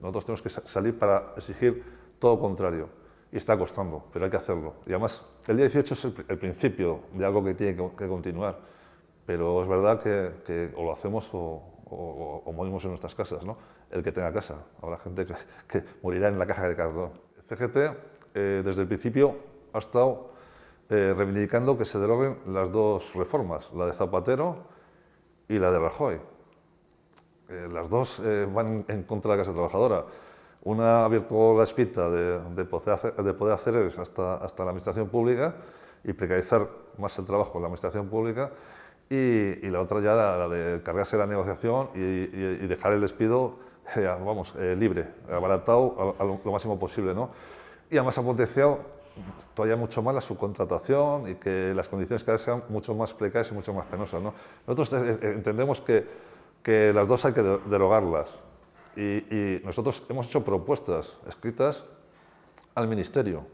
Nosotros tenemos que salir para exigir todo lo contrario. Y está costando, pero hay que hacerlo. Y además, el día 18 es el, principio de algo que tiene que, continuar. Pero es verdad que, que o lo hacemos o, o, morimos en nuestras casas, ¿no? el que tenga casa. Habrá gente que, morirá en la caja de cartón. CGT eh, desde el principio ha estado eh, reivindicando que se deroguen las dos reformas, la de Zapatero y la de Rajoy. Eh, las dos van en contra de la clase trabajadora. Una abierto la espita de, poder, hacer, de poder hacer hasta, hasta la administración pública y precarizar más el trabajo en la administración pública y, la otra ya la, de cargarse la negociación y, dejar el despido eh, vamos, eh, libre, abaratado a, lo, máximo posible. ¿no? Y además ha potenciado todavía mucho más la subcontratación y que las condiciones cada vez sean mucho más precarias y mucho más penosas. ¿no? Nosotros eh, entendemos que, que, las dos hay que derogarlas y, nosotros hemos hecho propuestas escritas al Ministerio.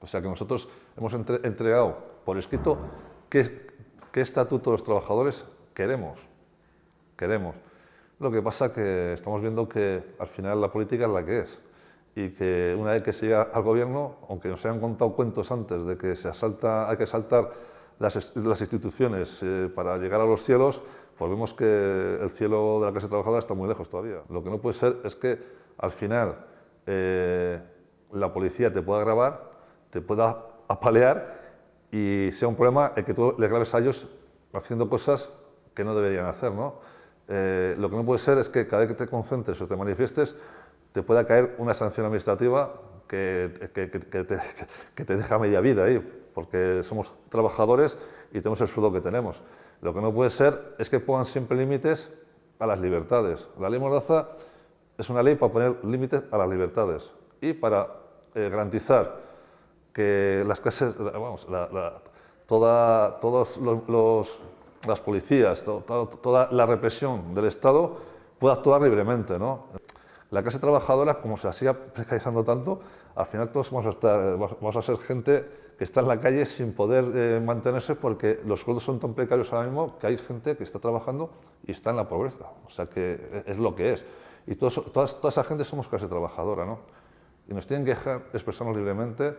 O sea que nosotros hemos entregado por escrito qué, ¿Qué estatuto de los trabajadores queremos? Queremos. Lo que pasa que estamos viendo que al final la política es la que es y que una vez que se llega al gobierno, aunque nos hayan contado cuentos antes de que se asalta, hay que saltar las, las instituciones eh, para llegar a los cielos, pues vemos que el cielo de la clase trabajadora está muy lejos todavía. Lo que no puede ser es que al final eh, la policía te pueda grabar, te pueda apalear y sea un problema el que tú les grabes a ellos haciendo cosas que no deberían hacer. ¿no? Eh, lo que no puede ser es que cada vez que te concentres o te manifiestes te pueda caer una sanción administrativa que, que, te, que, te, deja media vida ahí, porque somos trabajadores y tenemos el sueldo que tenemos. Lo que no puede ser es que pongan siempre límites a las libertades. La ley Mordaza es una ley para poner límites a las libertades y para eh, garantizar que las clases, vamos, toda, todos los, las policías, toda la represión del Estado pueda actuar libremente. ¿no? La clase trabajadora, como se siga precarizando tanto, al final todos vamos a, estar, a ser gente que está en la calle sin poder eh, mantenerse porque los sueldos son tan precarios ahora mismo que hay gente que está trabajando y está en la pobreza. O sea que es lo que es. Y todos, toda, esa gente somos clase trabajadora, ¿no? Y nos tienen que dejar expresarnos libremente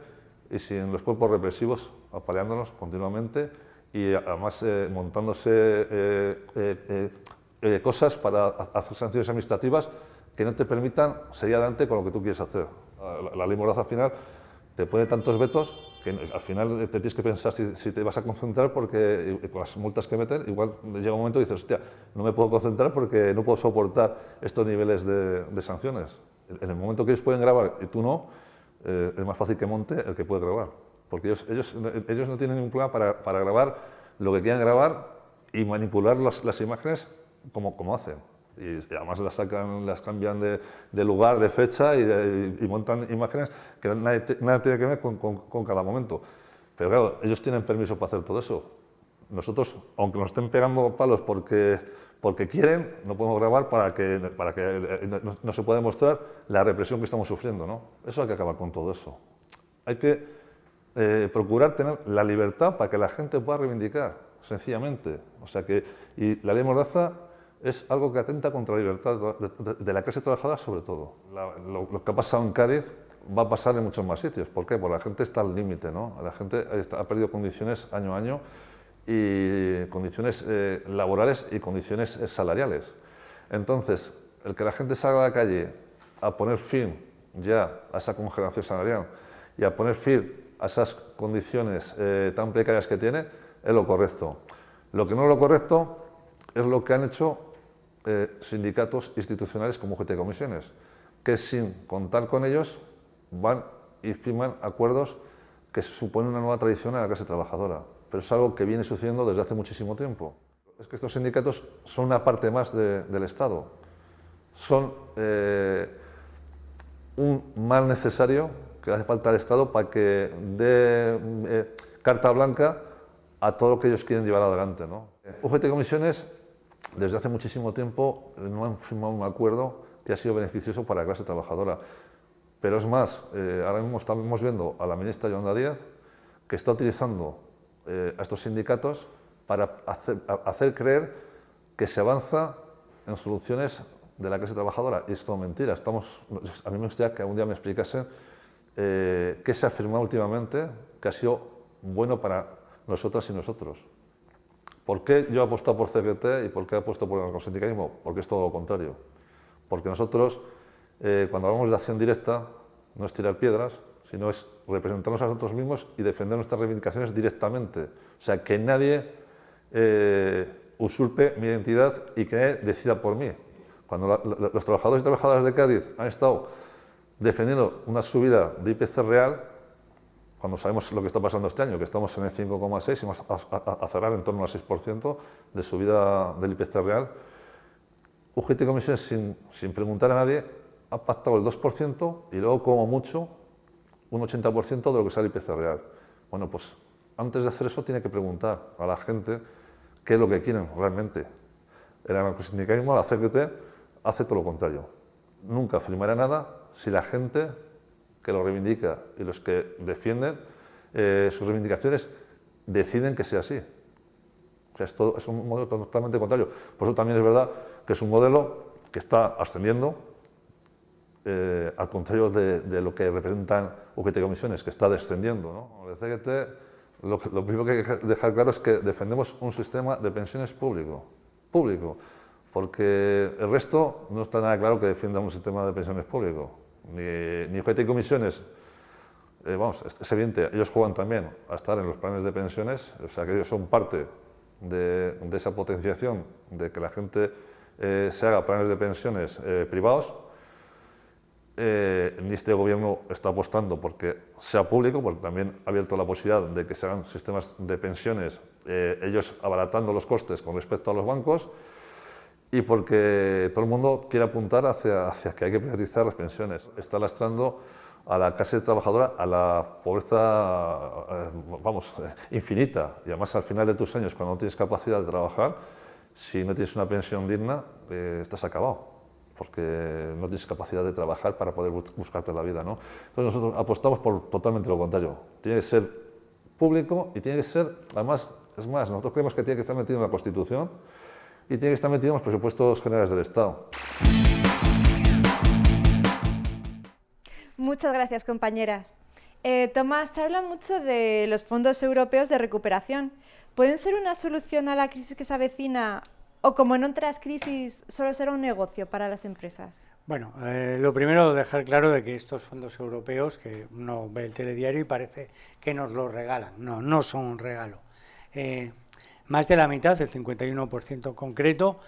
y sin los cuerpos represivos apaleándonos continuamente y además eh, montándose eh, eh, cosas para hacer sanciones administrativas que no te permitan seguir adelante con lo que tú quieres hacer. La, Mordaza al final te pone tantos vetos que al final te tienes que pensar si, te vas a concentrar porque con las multas que meten, igual llega un momento y dices, hostia, no me puedo concentrar porque no puedo soportar estos niveles de, sanciones. En el momento que ellos pueden grabar y tú no, eh, es más fácil que monte el que puede grabar. Porque ellos, ellos, ellos no tienen ningún problema para, para, grabar lo que quieran grabar y manipular las, las imágenes como, como hacen. Y, además las, sacan, las cambian de, de lugar, de fecha y, y, montan imágenes que nada, tiene que ver con, con, con cada momento. Pero claro, ellos tienen permiso para hacer todo eso. Nosotros, aunque nos estén pegando palos porque porque quieren, no podemos grabar para que, para que eh, no, se pueda mostrar la represión que estamos sufriendo. ¿no? Eso hay que acabar con todo eso. Hay que eh, procurar tener la libertad para que la gente pueda reivindicar, sencillamente. O sea que, y la ley Mordaza es algo que atenta contra la libertad de, la clase trabajadora sobre todo. lo, que ha pasado en Cádiz va a pasar en muchos más sitios. ¿Por qué? Porque la gente está al límite, ¿no? La gente ha perdido condiciones año a año y condiciones eh, laborales y condiciones eh, salariales. Entonces, el que la gente salga a la calle a poner fin ya a esa congelación salarial y a poner fin a esas condiciones eh, tan precarias que tiene, es lo correcto. Lo que no es lo correcto es lo que han hecho sindicatos institucionales como UGT Comisiones, que sin contar con ellos van y firman acuerdos que suponen una nueva tradición en la clase trabajadora pero es algo que viene sucediendo desde hace muchísimo tiempo. Es que estos sindicatos son una parte más del Estado, son eh, un mal necesario que hace falta al Estado para que dé eh, carta blanca a todo lo que ellos quieren llevar adelante. ¿no? UGT Comisiones, desde hace muchísimo tiempo, no han firmado un acuerdo que ha sido beneficioso para la clase trabajadora. Pero es más, eh, ahora mismo estamos viendo a la ministra Yolanda Díaz que está utilizando eh, a estos sindicatos para hacer, creer que se avanza en soluciones de la clase trabajadora. Y esto es mentira. Estamos, a mí me gustaría que algún día me explicasen eh, qué se ha afirmado últimamente que ha sido bueno para nosotras y nosotros. ¿Por qué yo he apostado por CGT y por qué he apostado por el narcosindicalismo? Porque es todo lo contrario. Porque nosotros, eh, cuando hablamos de acción directa, no es tirar piedras, sino es representarnos a nosotros mismos y defender nuestras reivindicaciones directamente. O sea, que nadie eh, usurpe mi identidad y que decida por mí. Cuando los trabajadores y trabajadoras de Cádiz han estado defendiendo una subida de IPC real, cuando sabemos lo que está pasando este año, que estamos en el 5,6 y vamos a, cerrar en torno al 6% de subida del IPC real, UGT Comisiones, sin, sin preguntar a nadie, ha pactado el 2% y luego, como mucho, un 80% de lo que sale el IPC real. Bueno, pues antes de hacer eso tiene que preguntar a la gente qué es lo que quieren realmente. El anarcosindicalismo, la CGT, hace todo lo contrario. Nunca firmará nada si la gente que lo reivindica y los que defienden eh, sus reivindicaciones deciden que sea así. O sea, es, es un modelo totalmente contrario. Por eso también es verdad que es un modelo que está ascendiendo, eh, al contrario de, lo que representan UGT Comisiones, que está descendiendo. ¿no? Lo, lo, primero que hay que dejar claro es que defendemos un sistema de pensiones público, público, porque el resto no está nada claro que defienda un sistema de pensiones público ni, ni UGT y comisiones, eh, vamos, es, evidente, ellos juegan también a estar en los planes de pensiones, o sea que ellos son parte de, esa potenciación de que la gente eh, se haga planes de pensiones eh, privados. ni este gobierno está apostando porque sea público, porque también ha abierto la posibilidad de que se hagan sistemas de pensiones, ellos abaratando los costes con respecto a los bancos, y porque todo el mundo quiere apuntar hacia, hacia que hay que privatizar las pensiones. Está lastrando a la clase trabajadora a la pobreza, eh, vamos, infinita. Y además al final de tus años, cuando no tienes capacidad de trabajar, si no tienes una pensión digna, eh, estás acabado porque no tienes capacidad de trabajar para poder buscarte la vida. ¿no? Entonces nosotros apostamos por totalmente lo contrario. Tiene que ser público y tiene que ser, además, es más, nosotros creemos que tiene que estar metido en la Constitución y tiene que estar metido en los presupuestos generales del Estado. Muchas gracias, compañeras. Eh, Tomás, se habla mucho de los fondos europeos de recuperación. ¿Pueden ser una solución a la crisis que se avecina o como en otras crisis solo será un negocio para las empresas? Bueno, eh, lo primero dejar claro de que estos fondos europeos, que uno ve el telediario y parece que nos los regalan. No, no son un regalo. Eh, más de la mitad, el 51% concreto,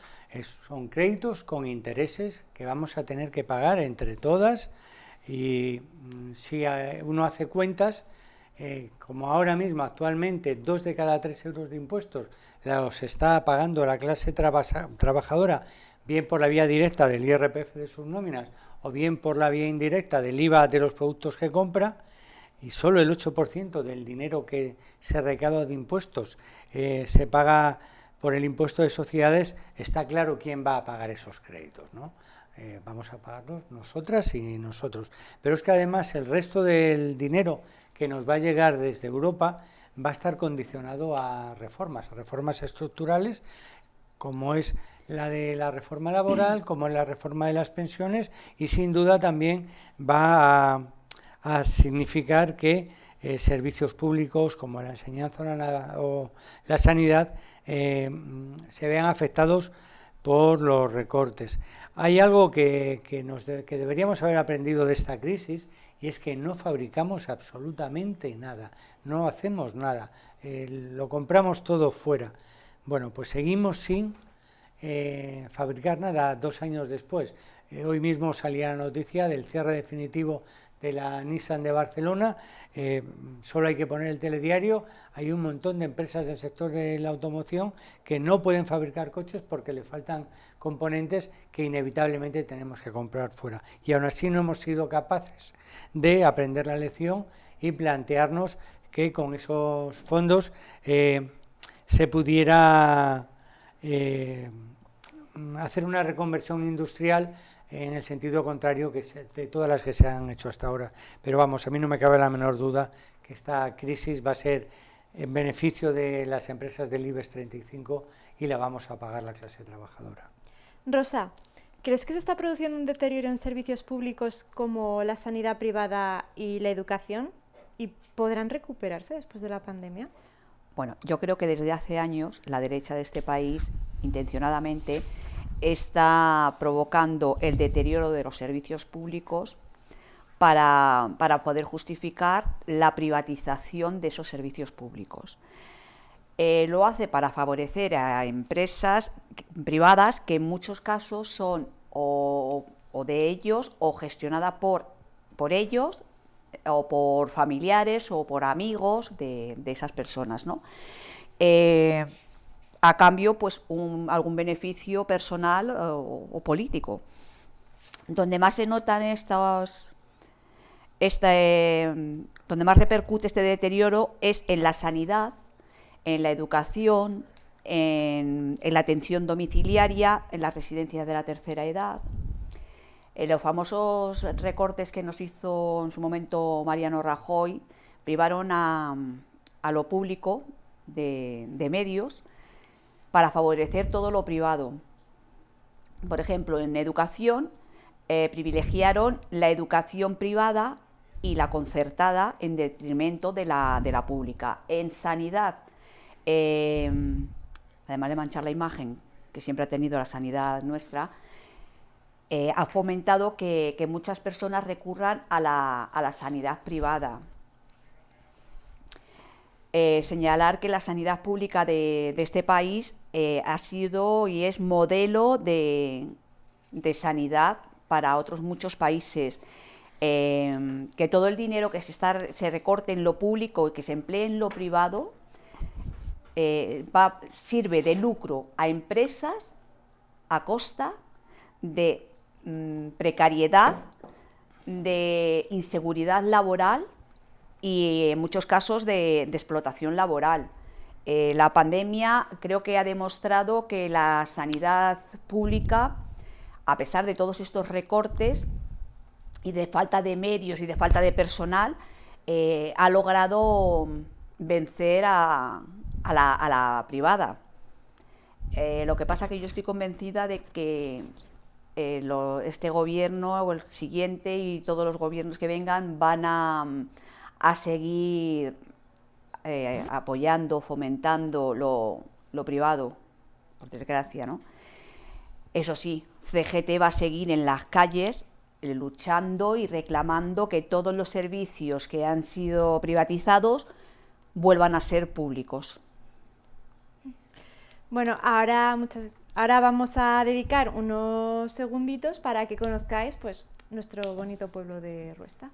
son créditos con intereses que vamos a tener que pagar entre todas y mm, si eh, uno hace cuentas, eh, como ahora mismo actualmente dos de cada tres euros de impuestos los está pagando la clase trabajadora, bien por la vía directa del IRPF de sus nóminas o bien por la vía indirecta del IVA de los productos que compra, y solo el 8% del dinero que se recauda de impuestos eh, se paga por el impuesto de sociedades, está claro quién va a pagar esos créditos. ¿no? Eh, vamos a pagarlos nosotras y nosotros. Pero es que además el resto del dinero que nos va a llegar desde Europa va a estar condicionado a reformas, a reformas estructurales, como es la de la reforma laboral, como es la reforma de las pensiones, y sin duda también va a a significar que eh, servicios públicos como la enseñanza o la sanidad eh, se vean afectados por los recortes. Hay algo que, que deberíamos haber aprendido de esta crisis y es que no fabricamos absolutamente nada, no hacemos nada, eh, lo compramos todo fuera. Bueno, pues seguimos sin fabricar nada dos años después. hoy mismo salía la noticia del cierre definitivo de la Nissan de Barcelona, eh, solo hay que poner el telediario, hay un montón de empresas del sector de la automoción que no pueden fabricar coches porque le faltan componentes que inevitablemente tenemos que comprar fuera. Y aún así no hemos sido capaces de aprender la lección y plantearnos que con esos fondos eh, se pudiera eh, hacer una reconversión industrial en el sentido contrario que de todas las que se han hecho hasta ahora. Pero vamos, a mí no me cabe la menor duda que esta crisis va a ser en beneficio de las empresas del IBEX 35 y la vamos a pagar la clase trabajadora. Rosa, ¿crees que se está produciendo un deterioro en servicios públicos como la sanidad privada y la educación? ¿Y podrán recuperarse después de la pandemia? Bueno, yo creo que desde hace años la derecha de este país, intencionadamente, está provocando el deterioro de los servicios públicos para, poder justificar la privatización de esos servicios públicos. Eh, lo hace para favorecer a empresas privadas que en muchos casos son o, de ellos o gestionadas por, por ellos o por familiares o por amigos de, esas personas. ¿no? Eh, a cambio, pues algún beneficio personal o, político. Donde más se notan estos, este, donde más repercute este deterioro es en la sanidad, en la educación, en, la atención domiciliaria, en las residencias de la tercera edad. En los famosos recortes que nos hizo en su momento Mariano Rajoy privaron a, lo público de, medios para favorecer todo lo privado. Por ejemplo, en educación eh, privilegiaron la educación privada y la concertada en detrimento de la, de la pública. En sanidad Em, además de manchar la imagen que siempre ha tenido la sanidad nuestra, eh, ha fomentado que, muchas personas recurran a la, sanidad privada. Eh, señalar que la sanidad pública de, este país eh, ha sido y es modelo de, sanidad para otros muchos países. Em, que todo el dinero que se, está, se recorte en lo público y que se emplee en lo privado eh, sirve de lucro a empresas a costa de mm, precariedad, de inseguridad laboral y en muchos casos de, explotación laboral. Eh, la pandemia creo que ha demostrado que la sanidad pública, a pesar de todos estos recortes y de falta de medios y de falta de personal, eh, ha logrado vencer a, la, privada. Eh, lo que pasa es que yo estoy convencida de que este gobierno o el siguiente y todos los gobiernos que vengan van a, seguir eh, apoyando, fomentando lo, lo, privado, por desgracia, ¿no? Eso sí, CGT va a seguir en las calles luchando y reclamando que todos los servicios que han sido privatizados vuelvan a ser públicos. Bueno, ahora, muchas, ahora vamos a dedicar unos segunditos para que conozcáis pues, nuestro bonito pueblo de Ruesta.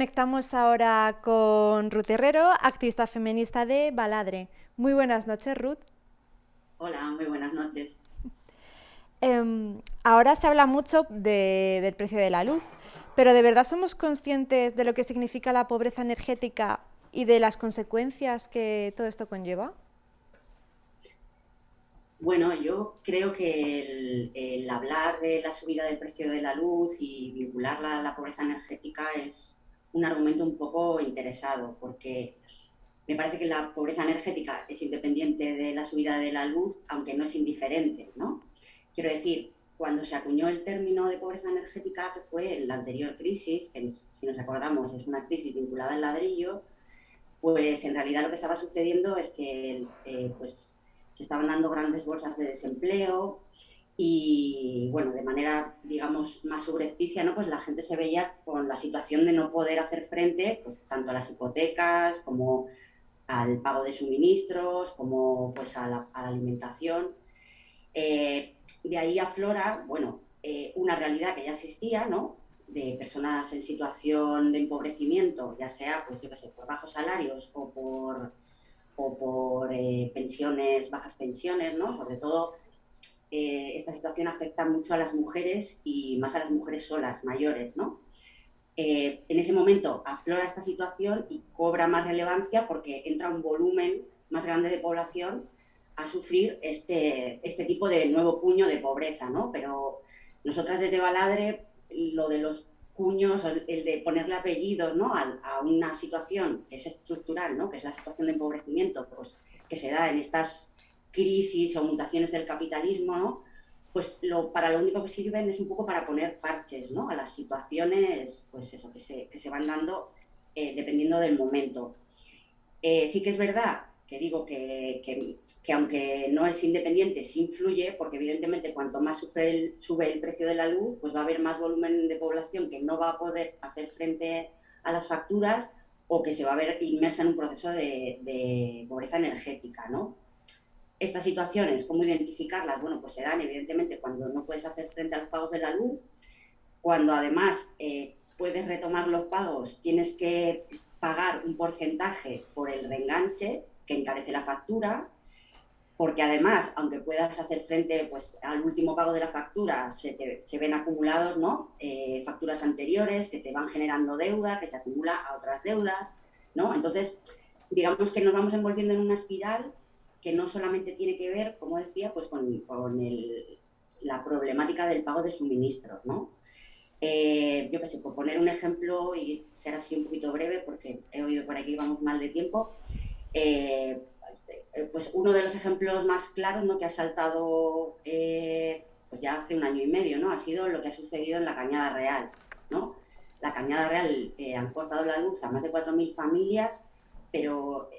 Conectamos ahora con Ruth Herrero, activista feminista de Baladre. Muy buenas noches, Ruth. Hola, muy buenas noches. Em, ahora se habla mucho del precio de la luz, pero ¿de verdad somos conscientes de lo que significa la pobreza energética y de las consecuencias que todo esto conlleva? Bueno, yo creo que el, hablar de la subida del precio de la luz y vincularla a la pobreza energética es un argumento un poco interesado, porque me parece que la pobreza energética es independiente de la subida de la luz, aunque no es indiferente, ¿no? Quiero decir, cuando se acuñó el término de pobreza energética, que fue en la anterior crisis, que si nos acordamos es una crisis vinculada al ladrillo, pues en realidad lo que estaba sucediendo es que eh, pues, se estaban dando grandes bolsas de desempleo, y bueno, de manera, digamos, más subrepticia, ¿no? Pues la gente se veía con la situación de no poder hacer frente, pues tanto a las hipotecas como al pago de suministros, como pues a la, alimentación. Eh, de ahí aflora, bueno, eh, una realidad que ya existía, ¿no? De personas en situación de empobrecimiento, ya sea, pues yo qué sé, por bajos salarios o por, o por eh, pensiones, bajas pensiones, ¿no? Sobre todo eh, esta situación afecta mucho a las mujeres y más a las mujeres solas, mayores, ¿no? Eh, en ese momento aflora esta situación y cobra más relevancia porque entra un volumen más grande de población a sufrir este, este tipo de nuevo puño de pobreza, ¿no? Pero nosotras desde Baladre, lo de los cuños, el de ponerle apellido ¿no? a, una situación que es estructural, ¿no? que es la situación de empobrecimiento, pues, que se da en estas crisis o mutaciones del capitalismo, ¿no? pues lo, para lo único que sirven es un poco para poner parches ¿no? a las situaciones pues eso, que, se, que se van dando eh, dependiendo del momento. Eh, sí que es verdad que digo que, que, aunque no es independiente, sí influye, porque evidentemente cuanto más sube el, precio de la luz, pues va a haber más volumen de población que no va a poder hacer frente a las facturas o que se va a ver inmersa en un proceso de, de pobreza energética, ¿no? Estas situaciones, ¿cómo identificarlas? Bueno, pues se dan evidentemente cuando no puedes hacer frente a los pagos de la luz, cuando además eh, puedes retomar los pagos, tienes que pagar un porcentaje por el reenganche, que encarece la factura, porque además, aunque puedas hacer frente pues, al último pago de la factura, se, se ven acumulados ¿no? Eh, facturas anteriores que te van generando deuda, que se acumula a otras deudas, ¿no? Entonces, digamos que nos vamos envolviendo en una espiral que no solamente tiene que ver, como decía, pues con, con el, la problemática del pago de suministros, ¿no? Eh, yo qué sé, por poner un ejemplo y ser así un poquito breve, porque he oído por aquí vamos mal de tiempo, eh, pues uno de los ejemplos más claros ¿no? que ha saltado eh, pues ya hace un año y medio, ¿no? ha sido lo que ha sucedido en la Cañada Real. ¿no? La Cañada Real han cortado la luz a más de 4.000 familias, pero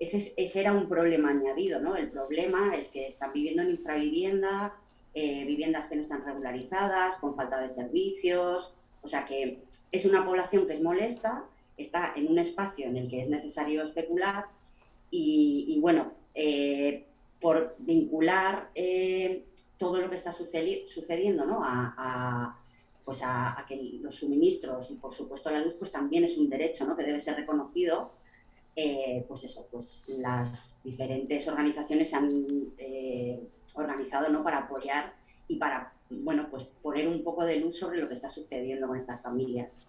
ese, ese, era un problema añadido. ¿no? El problema es que están viviendo en infravivienda, eh, viviendas que no están regularizadas, con falta de servicios, o sea que es una población que es molesta, está en un espacio en el que es necesario especular y, bueno, eh, por vincular eh, todo lo que está sucediendo ¿no? a, pues a, que los suministros y por supuesto la luz pues también es un derecho ¿no? que debe ser reconocido pues eso, pues las diferentes organizaciones se han organizado ¿no? para apoyar y para bueno, pues poner un poco de luz sobre lo que está sucediendo con estas familias.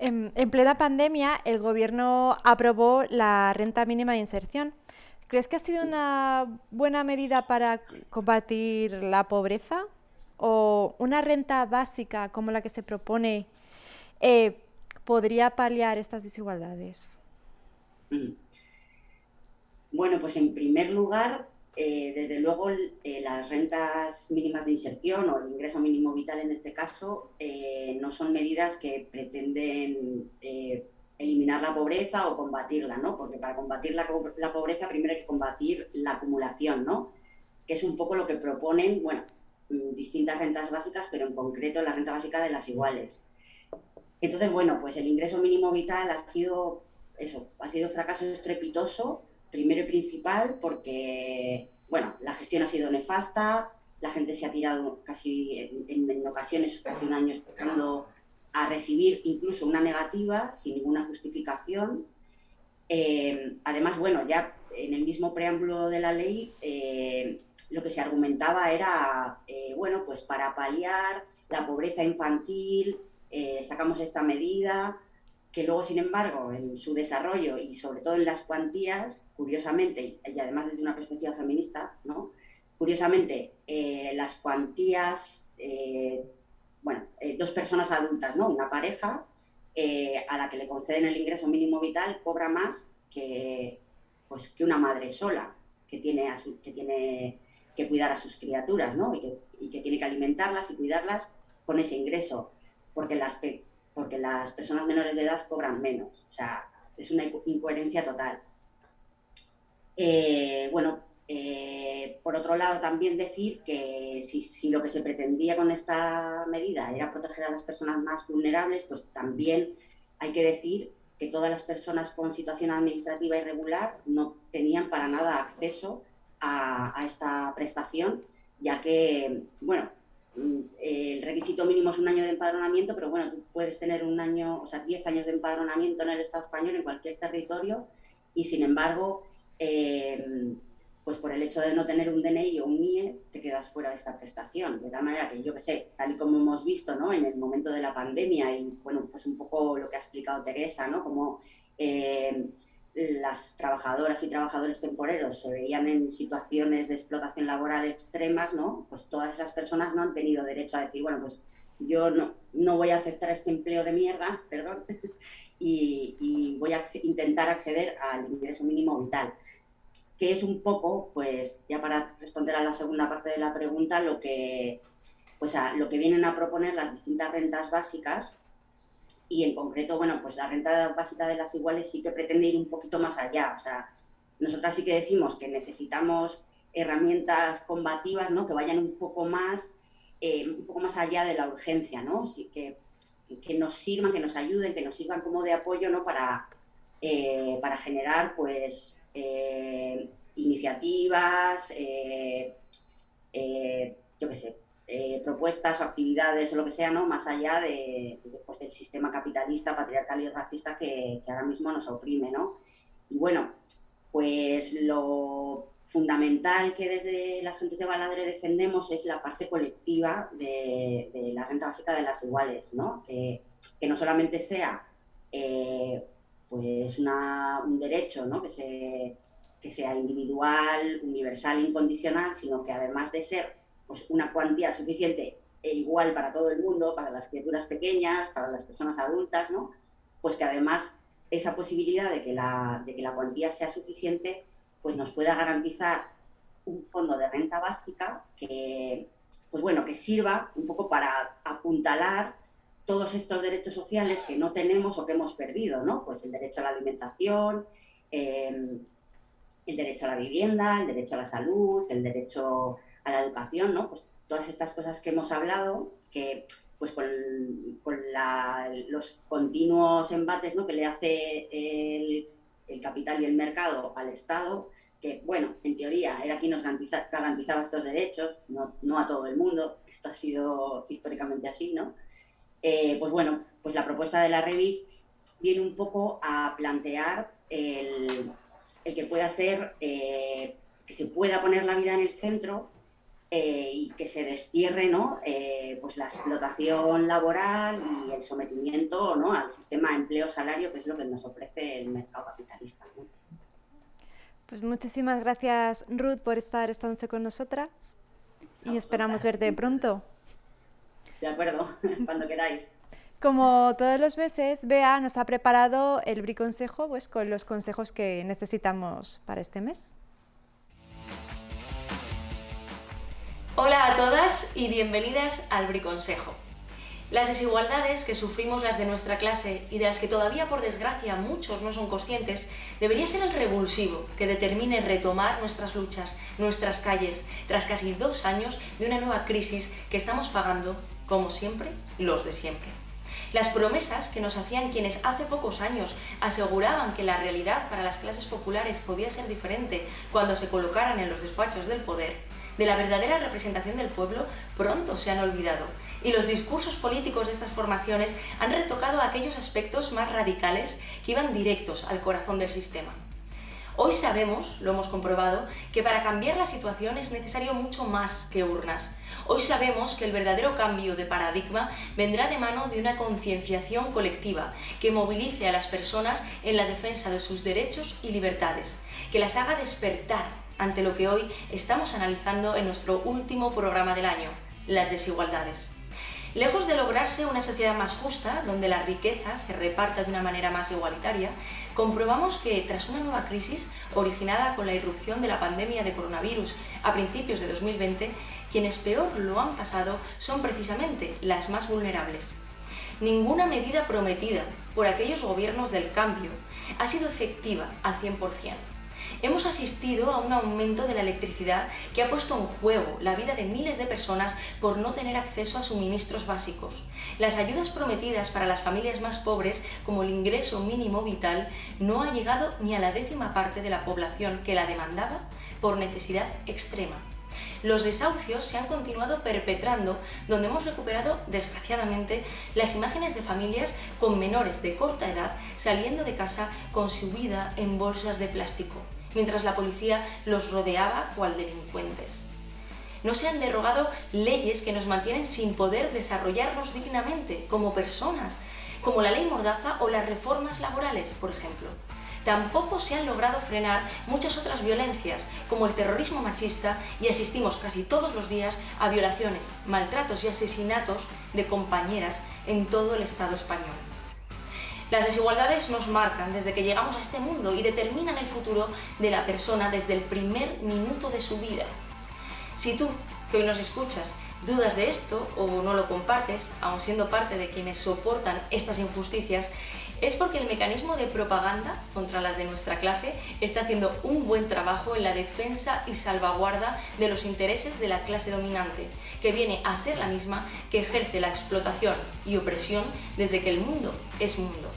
En, plena pandemia, el gobierno aprobó la renta mínima de inserción. ¿Crees que ha sido una buena medida para combatir la pobreza? ¿O una renta básica como la que se propone eh, podría paliar estas desigualdades? Mm. Bueno, pues en primer lugar, eh, desde luego eh, las rentas mínimas de inserción o el ingreso mínimo vital en este caso eh, no son medidas que pretenden eliminar la pobreza o combatirla, ¿no? Porque para combatir la, la, pobreza primero hay que combatir la acumulación, ¿no? Que es un poco lo que proponen, bueno, mm, distintas rentas básicas, pero en concreto la renta básica de las iguales. Entonces, bueno, pues el ingreso mínimo vital ha sido, eso, ha sido fracaso estrepitoso Primero y principal porque, bueno, la gestión ha sido nefasta, la gente se ha tirado casi, en, ocasiones, casi un año esperando a recibir incluso una negativa sin ninguna justificación. Eh, además, bueno, ya en el mismo preámbulo de la ley, eh, lo que se argumentaba era, eh, bueno, pues para paliar la pobreza infantil, sacamos esta medida, que luego, sin embargo, en su desarrollo y sobre todo en las cuantías, curiosamente, y además desde una perspectiva feminista, ¿no? curiosamente, eh, las cuantías, eh, bueno, eh, dos personas adultas, ¿no? una pareja, a la que le conceden el ingreso mínimo vital, cobra más que, pues, que una madre sola, que tiene, que cuidar a sus criaturas, ¿no? y que tiene que alimentarlas y cuidarlas con ese ingreso, porque las porque las personas menores de edad cobran menos. O sea, es una incoherencia total. Eh, bueno, eh, por otro lado, también decir que si, lo que se pretendía con esta medida era proteger a las personas más vulnerables, pues también hay que decir que todas las personas con situación administrativa irregular no tenían para nada acceso a, esta prestación, ya que, bueno, el requisito mínimo es un año de empadronamiento, pero bueno, tú puedes tener un año, o sea, 10 años de empadronamiento en el Estado español, en cualquier territorio, y sin embargo, eh, pues por el hecho de no tener un DNI o un NIE, te quedas fuera de esta prestación. De tal manera que yo que sé, tal y como hemos visto ¿no? en el momento de la pandemia, y bueno, pues un poco lo que ha explicado Teresa, ¿no? Como eh, las trabajadoras y trabajadores temporeros se veían en situaciones de explotación laboral extremas, ¿no? Pues todas esas personas no han tenido derecho a decir, bueno, pues yo no, no voy a aceptar este empleo de mierda, perdón, y, voy a intentar acceder al ingreso mínimo vital, que es un poco, pues ya para responder a la segunda parte de la pregunta, lo que, pues a, lo que vienen a proponer las distintas rentas básicas y en concreto, bueno, pues la renta básica de las iguales sí que pretende ir un poquito más allá. O sea, nosotras sí que decimos que necesitamos herramientas combativas, ¿no? Que vayan un poco más, eh, un poco más allá de la urgencia, ¿no? Sí, que, que nos sirvan, que nos ayuden, que nos sirvan como de apoyo, ¿no? Para, eh, para generar, pues, eh, iniciativas, yo qué sé, eh, propuestas o actividades o lo que sea, ¿no? Más allá de, pues, del sistema capitalista, patriarcal y racista que, ahora mismo nos oprime, ¿no? Y bueno, pues lo fundamental que desde las gentes de Baladre defendemos es la parte colectiva de, la renta básica de las iguales, ¿no? Que, no solamente sea eh, pues un derecho, ¿no? Que, se, que sea individual, universal, incondicional, sino que además de ser pues una cuantía suficiente e igual para todo el mundo, para las criaturas pequeñas, para las personas adultas, ¿no? Pues que además esa posibilidad de que la, de que la cuantía sea suficiente, pues nos pueda garantizar un fondo de renta básica que, pues bueno, que sirva un poco para apuntalar todos estos derechos sociales que no tenemos o que hemos perdido, ¿no? Pues el derecho a la alimentación, em, el derecho a la vivienda, el derecho a la salud, el derecho a la educación, ¿no? Pues todas estas cosas que hemos hablado, que pues con, los continuos embates ¿no? que le hace el, capital y el mercado al Estado, que, bueno, en teoría era quien nos garantizaba estos derechos, no, a todo el mundo, esto ha sido históricamente así, ¿no? Eh, pues bueno, pues la propuesta de la Revis viene un poco a plantear el, que pueda ser, eh, que se pueda poner la vida en el centro eh, y que se destierre ¿no? Eh, pues la explotación laboral y el sometimiento ¿no? al sistema empleo-salario, que es lo que nos ofrece el mercado capitalista. Pues muchísimas gracias, Ruth, por estar esta noche con nosotras y esperamos verte pronto. De acuerdo, cuando queráis. Como todos los meses, Bea nos ha preparado el briconsejo pues, con los consejos que necesitamos para este mes. Hola a todas y bienvenidas al Briconsejo. Las desigualdades que sufrimos las de nuestra clase y de las que todavía por desgracia muchos no son conscientes, debería ser el revulsivo que determine retomar nuestras luchas, nuestras calles, tras casi dos años de una nueva crisis que estamos pagando, como siempre, los de siempre. Las promesas que nos hacían quienes hace pocos años aseguraban que la realidad para las clases populares podía ser diferente cuando se colocaran en los despachos del poder, de la verdadera representación del pueblo pronto se han olvidado y los discursos políticos de estas formaciones han retocado aquellos aspectos más radicales que iban directos al corazón del sistema. Hoy sabemos, lo hemos comprobado, que para cambiar la situación es necesario mucho más que urnas. Hoy sabemos que el verdadero cambio de paradigma vendrá de mano de una concienciación colectiva que movilice a las personas en la defensa de sus derechos y libertades, que las haga despertar ante lo que hoy estamos analizando en nuestro último programa del año, las desigualdades. Lejos de lograrse una sociedad más justa, donde la riqueza se reparta de una manera más igualitaria, comprobamos que tras una nueva crisis originada con la irrupción de la pandemia de coronavirus a principios de 2020, quienes peor lo han pasado son precisamente las más vulnerables. Ninguna medida prometida por aquellos gobiernos del cambio ha sido efectiva al 100% hemos asistido a un aumento de la electricidad que ha puesto en juego la vida de miles de personas por no tener acceso a suministros básicos. Las ayudas prometidas para las familias más pobres, como el ingreso mínimo vital, no ha llegado ni a la décima parte de la población que la demandaba por necesidad extrema. Los desahucios se han continuado perpetrando, donde hemos recuperado, desgraciadamente, las imágenes de familias con menores de corta edad saliendo de casa con su vida en bolsas de plástico mientras la policía los rodeaba cual delincuentes. No se han derogado leyes que nos mantienen sin poder desarrollarnos dignamente como personas, como la ley Mordaza o las reformas laborales, por ejemplo. tampoco se han logrado frenar muchas otras violencias, como el terrorismo machista, y asistimos casi todos los días a violaciones, maltratos y asesinatos de compañeras en todo el Estado español. Las desigualdades nos marcan desde que llegamos a este mundo y determinan el futuro de la persona desde el primer minuto de su vida. Si tú, que hoy nos escuchas, dudas de esto o no lo compartes, aun siendo parte de quienes soportan estas injusticias, es porque el mecanismo de propaganda contra las de nuestra clase está haciendo un buen trabajo en la defensa y salvaguarda de los intereses de la clase dominante, que viene a ser la misma que ejerce la explotación y opresión desde que el mundo es mundo.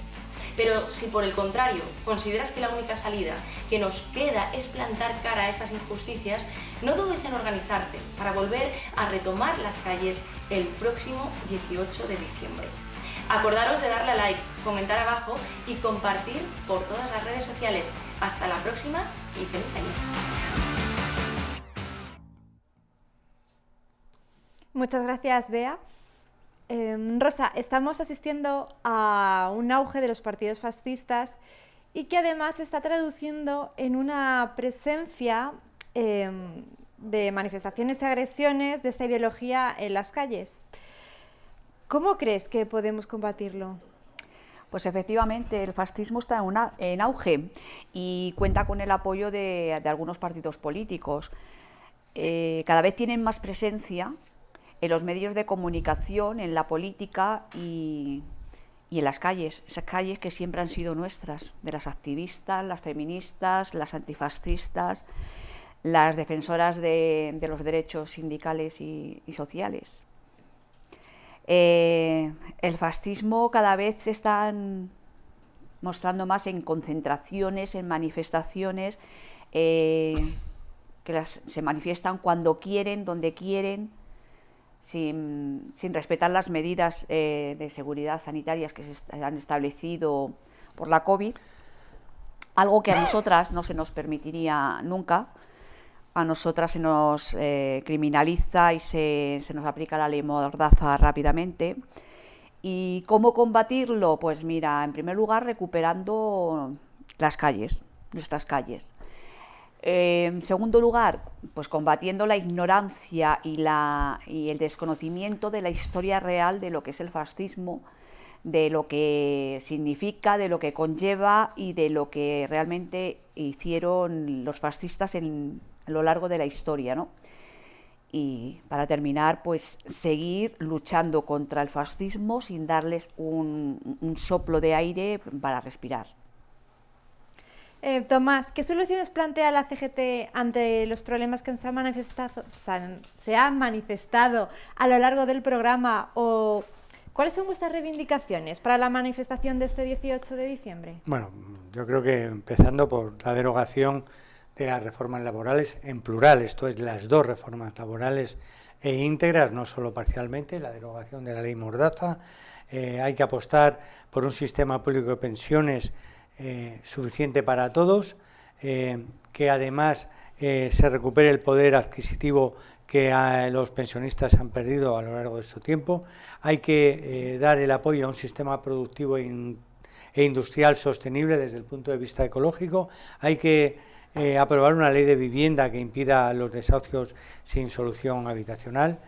Pero si por el contrario consideras que la única salida que nos queda es plantar cara a estas injusticias, no dudes en organizarte para volver a retomar las calles el próximo 18 de diciembre. Acordaros de darle a like, comentar abajo y compartir por todas las redes sociales. Hasta la próxima y feliz año. Muchas gracias, Bea. Em, Rosa, estamos asistiendo a un auge de los partidos fascistas y que además se está traduciendo en una presencia em, de manifestaciones y agresiones de esta ideología en las calles. ¿Cómo crees que podemos combatirlo? Pues efectivamente, el fascismo está en, auge y cuenta con el apoyo de, algunos partidos políticos. Eh, cada vez tienen más presencia en los medios de comunicación, en la política y, en las calles, esas calles que siempre han sido nuestras, de las activistas, las feministas, las antifascistas, las defensoras de, los derechos sindicales y, sociales. Eh, el fascismo cada vez se está mostrando más en concentraciones, en manifestaciones, eh, que se manifiestan cuando quieren, donde quieren, sin, respetar las medidas eh, de seguridad sanitarias que se han establecido por la COVID, algo que a nosotras no se nos permitiría nunca, a nosotras se nos eh, criminaliza y se, se, nos aplica la ley mordaza rápidamente. ¿Y cómo combatirlo? Pues mira, en primer lugar recuperando las calles, nuestras calles. En segundo lugar, pues combatiendo la ignorancia y el desconocimiento de la historia real de lo que es el fascismo, de lo que significa, de lo que conlleva y de lo que realmente hicieron los fascistas en, a lo largo de la historia. ¿no? Y para terminar, pues seguir luchando contra el fascismo sin darles un soplo de aire para respirar. Eh, Tomás, ¿qué soluciones plantea la CGT ante los problemas que se han manifestado, se han manifestado a lo largo del programa o cuáles son vuestras reivindicaciones para la manifestación de este 18 de diciembre? Bueno, yo creo que empezando por la derogación de las reformas laborales en plural, esto es las dos reformas laborales e íntegras, no solo parcialmente, la derogación de la ley Mordaza, eh, hay que apostar por un sistema público de pensiones eh, suficiente para todos, eh, que además eh, se recupere el poder adquisitivo que los pensionistas han perdido a lo largo de este tiempo. Hay que dar el apoyo a un sistema productivo e industrial sostenible desde el punto de vista ecológico. Hay que aprobar una ley de vivienda que impida los desahucios sin solución habitacional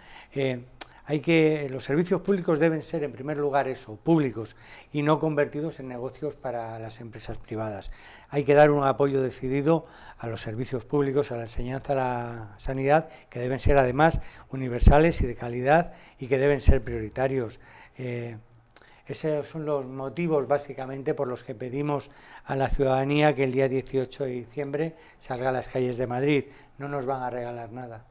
hay que los servicios públicos deben ser en primer lugar eso, públicos y no convertidos en negocios para las empresas privadas. Hay que dar un apoyo decidido a los servicios públicos, a la enseñanza, a la sanidad, que deben ser además universales y de calidad y que deben ser prioritarios. Eh, esos son los motivos básicamente por los que pedimos a la ciudadanía que el día 18 de diciembre salga a las calles de Madrid. No nos van a regalar nada.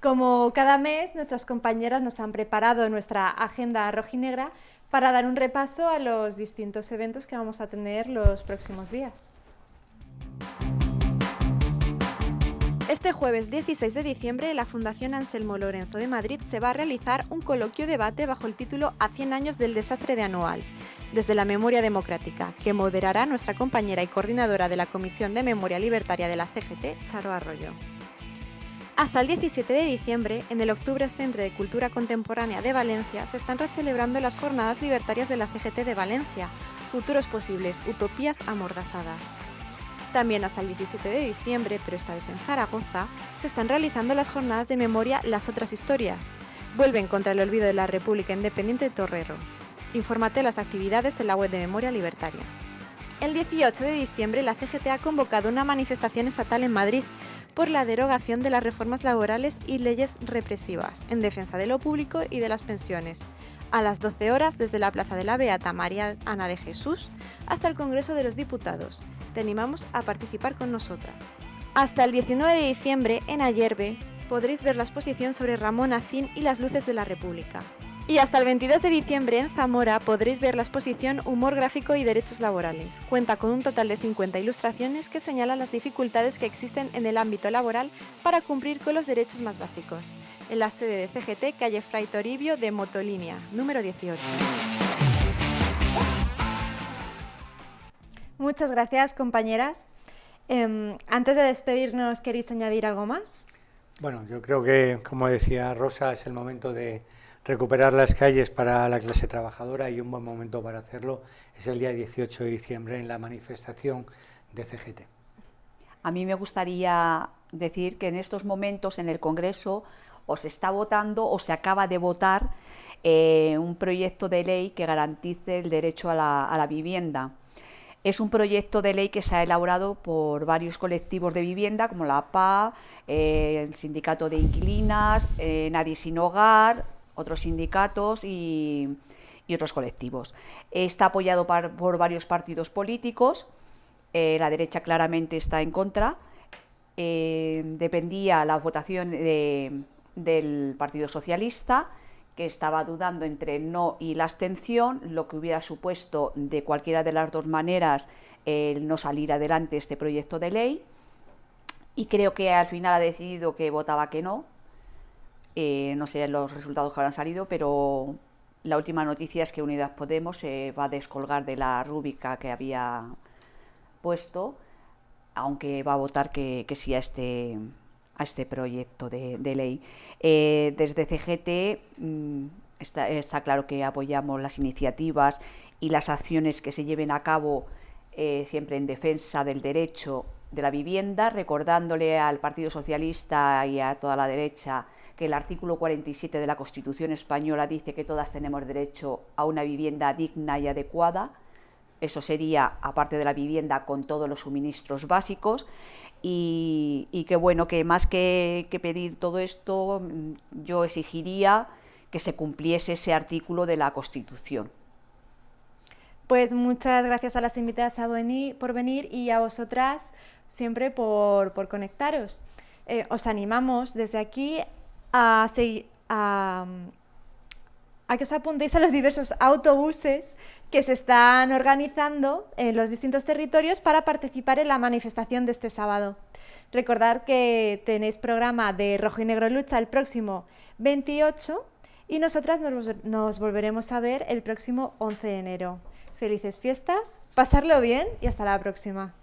Como cada mes, nuestras compañeras nos han preparado nuestra agenda rojinegra para dar un repaso a los distintos eventos que vamos a tener los próximos días. Este jueves 16 de diciembre, la Fundación Anselmo Lorenzo de Madrid se va a realizar un coloquio debate bajo el título A 100 años del desastre de Anual, desde la memoria democrática, que moderará nuestra compañera y coordinadora de la Comisión de Memoria Libertaria de la CGT, Charo Arroyo. Hasta el 17 de diciembre, en el Octubre Centro de Cultura Contemporánea de Valencia, se están recelebrando las Jornadas Libertarias de la CGT de Valencia, futuros posibles, utopías amordazadas. También hasta el 17 de diciembre, pero esta vez en Zaragoza, se están realizando las jornadas de memoria Las otras historias. Vuelven contra el olvido de la República Independiente de Torrero. Infórmate las actividades en la web de Memoria Libertaria. El 18 de diciembre, la CGT ha convocado una manifestación estatal en Madrid por la derogación de las reformas laborales y leyes represivas en defensa de lo público y de las pensiones. A las 12 horas, desde la Plaza de la Beata María Ana de Jesús hasta el Congreso de los Diputados. Te animamos a participar con nosotras. Hasta el 19 de diciembre, en Ayerbe, podréis ver la exposición sobre Ramón Acín y las luces de la República. Y hasta el 22 de diciembre en Zamora podréis ver la exposición Humor gráfico y derechos laborales. Cuenta con un total de 50 ilustraciones que señalan las dificultades que existen en el ámbito laboral para cumplir con los derechos más básicos. En la sede de CGT, calle Fray Toribio de Motolínea, número 18. Muchas gracias, compañeras. Em, antes de despedirnos, ¿queréis añadir algo más? Bueno, yo creo que, como decía Rosa, es el momento de recuperar las calles para la clase trabajadora y un buen momento para hacerlo es el día 18 de diciembre en la manifestación de CGT. A mí me gustaría decir que en estos momentos en el Congreso o se está votando o se acaba de votar eh, un proyecto de ley que garantice el derecho a la vivienda. Es un proyecto de ley que se ha elaborado por varios colectivos de vivienda, como la PA, eh, el Sindicato de Inquilinas, eh, Nadie Sin Hogar, otros sindicatos y, otros colectivos. Está apoyado por varios partidos políticos, eh, la derecha claramente está en contra, dependía la votación del Partido Socialista, que estaba dudando entre el no y la abstención, lo que hubiera supuesto de cualquiera de las dos maneras el no salir adelante este proyecto de ley. Y creo que al final ha decidido que votaba que no. Eh, no sé los resultados que habrán salido, pero la última noticia es que Unidas Podemos se va a descolgar de la rúbrica que había puesto, aunque va a votar que, que sí a este, a este proyecto de, ley. Eh, desde CGT mm, está, claro que apoyamos las iniciativas y las acciones que se lleven a cabo eh, siempre en defensa del derecho de la vivienda, recordándole al Partido Socialista y a toda la derecha que el artículo 47 de la Constitución española dice que todas tenemos derecho a una vivienda digna y adecuada. Eso sería, aparte de la vivienda, con todos los suministros básicos. Y, que bueno, que más que, pedir todo esto, mm, yo exigiría que se cumpliese ese artículo de la Constitución. Pues muchas gracias a las invitadas por venir y a vosotras siempre por, conectaros. Eh, os animamos desde aquí a, que os apuntéis a los diversos autobuses que se están organizando en los distintos territorios para participar en la manifestación de este sábado. Recordad que tenéis programa de Rojo y Negro Lucha el próximo 28 y nosotras nos, nos volveremos a ver el próximo 11 de enero. Felices fiestas, pasarlo bien y hasta la próxima.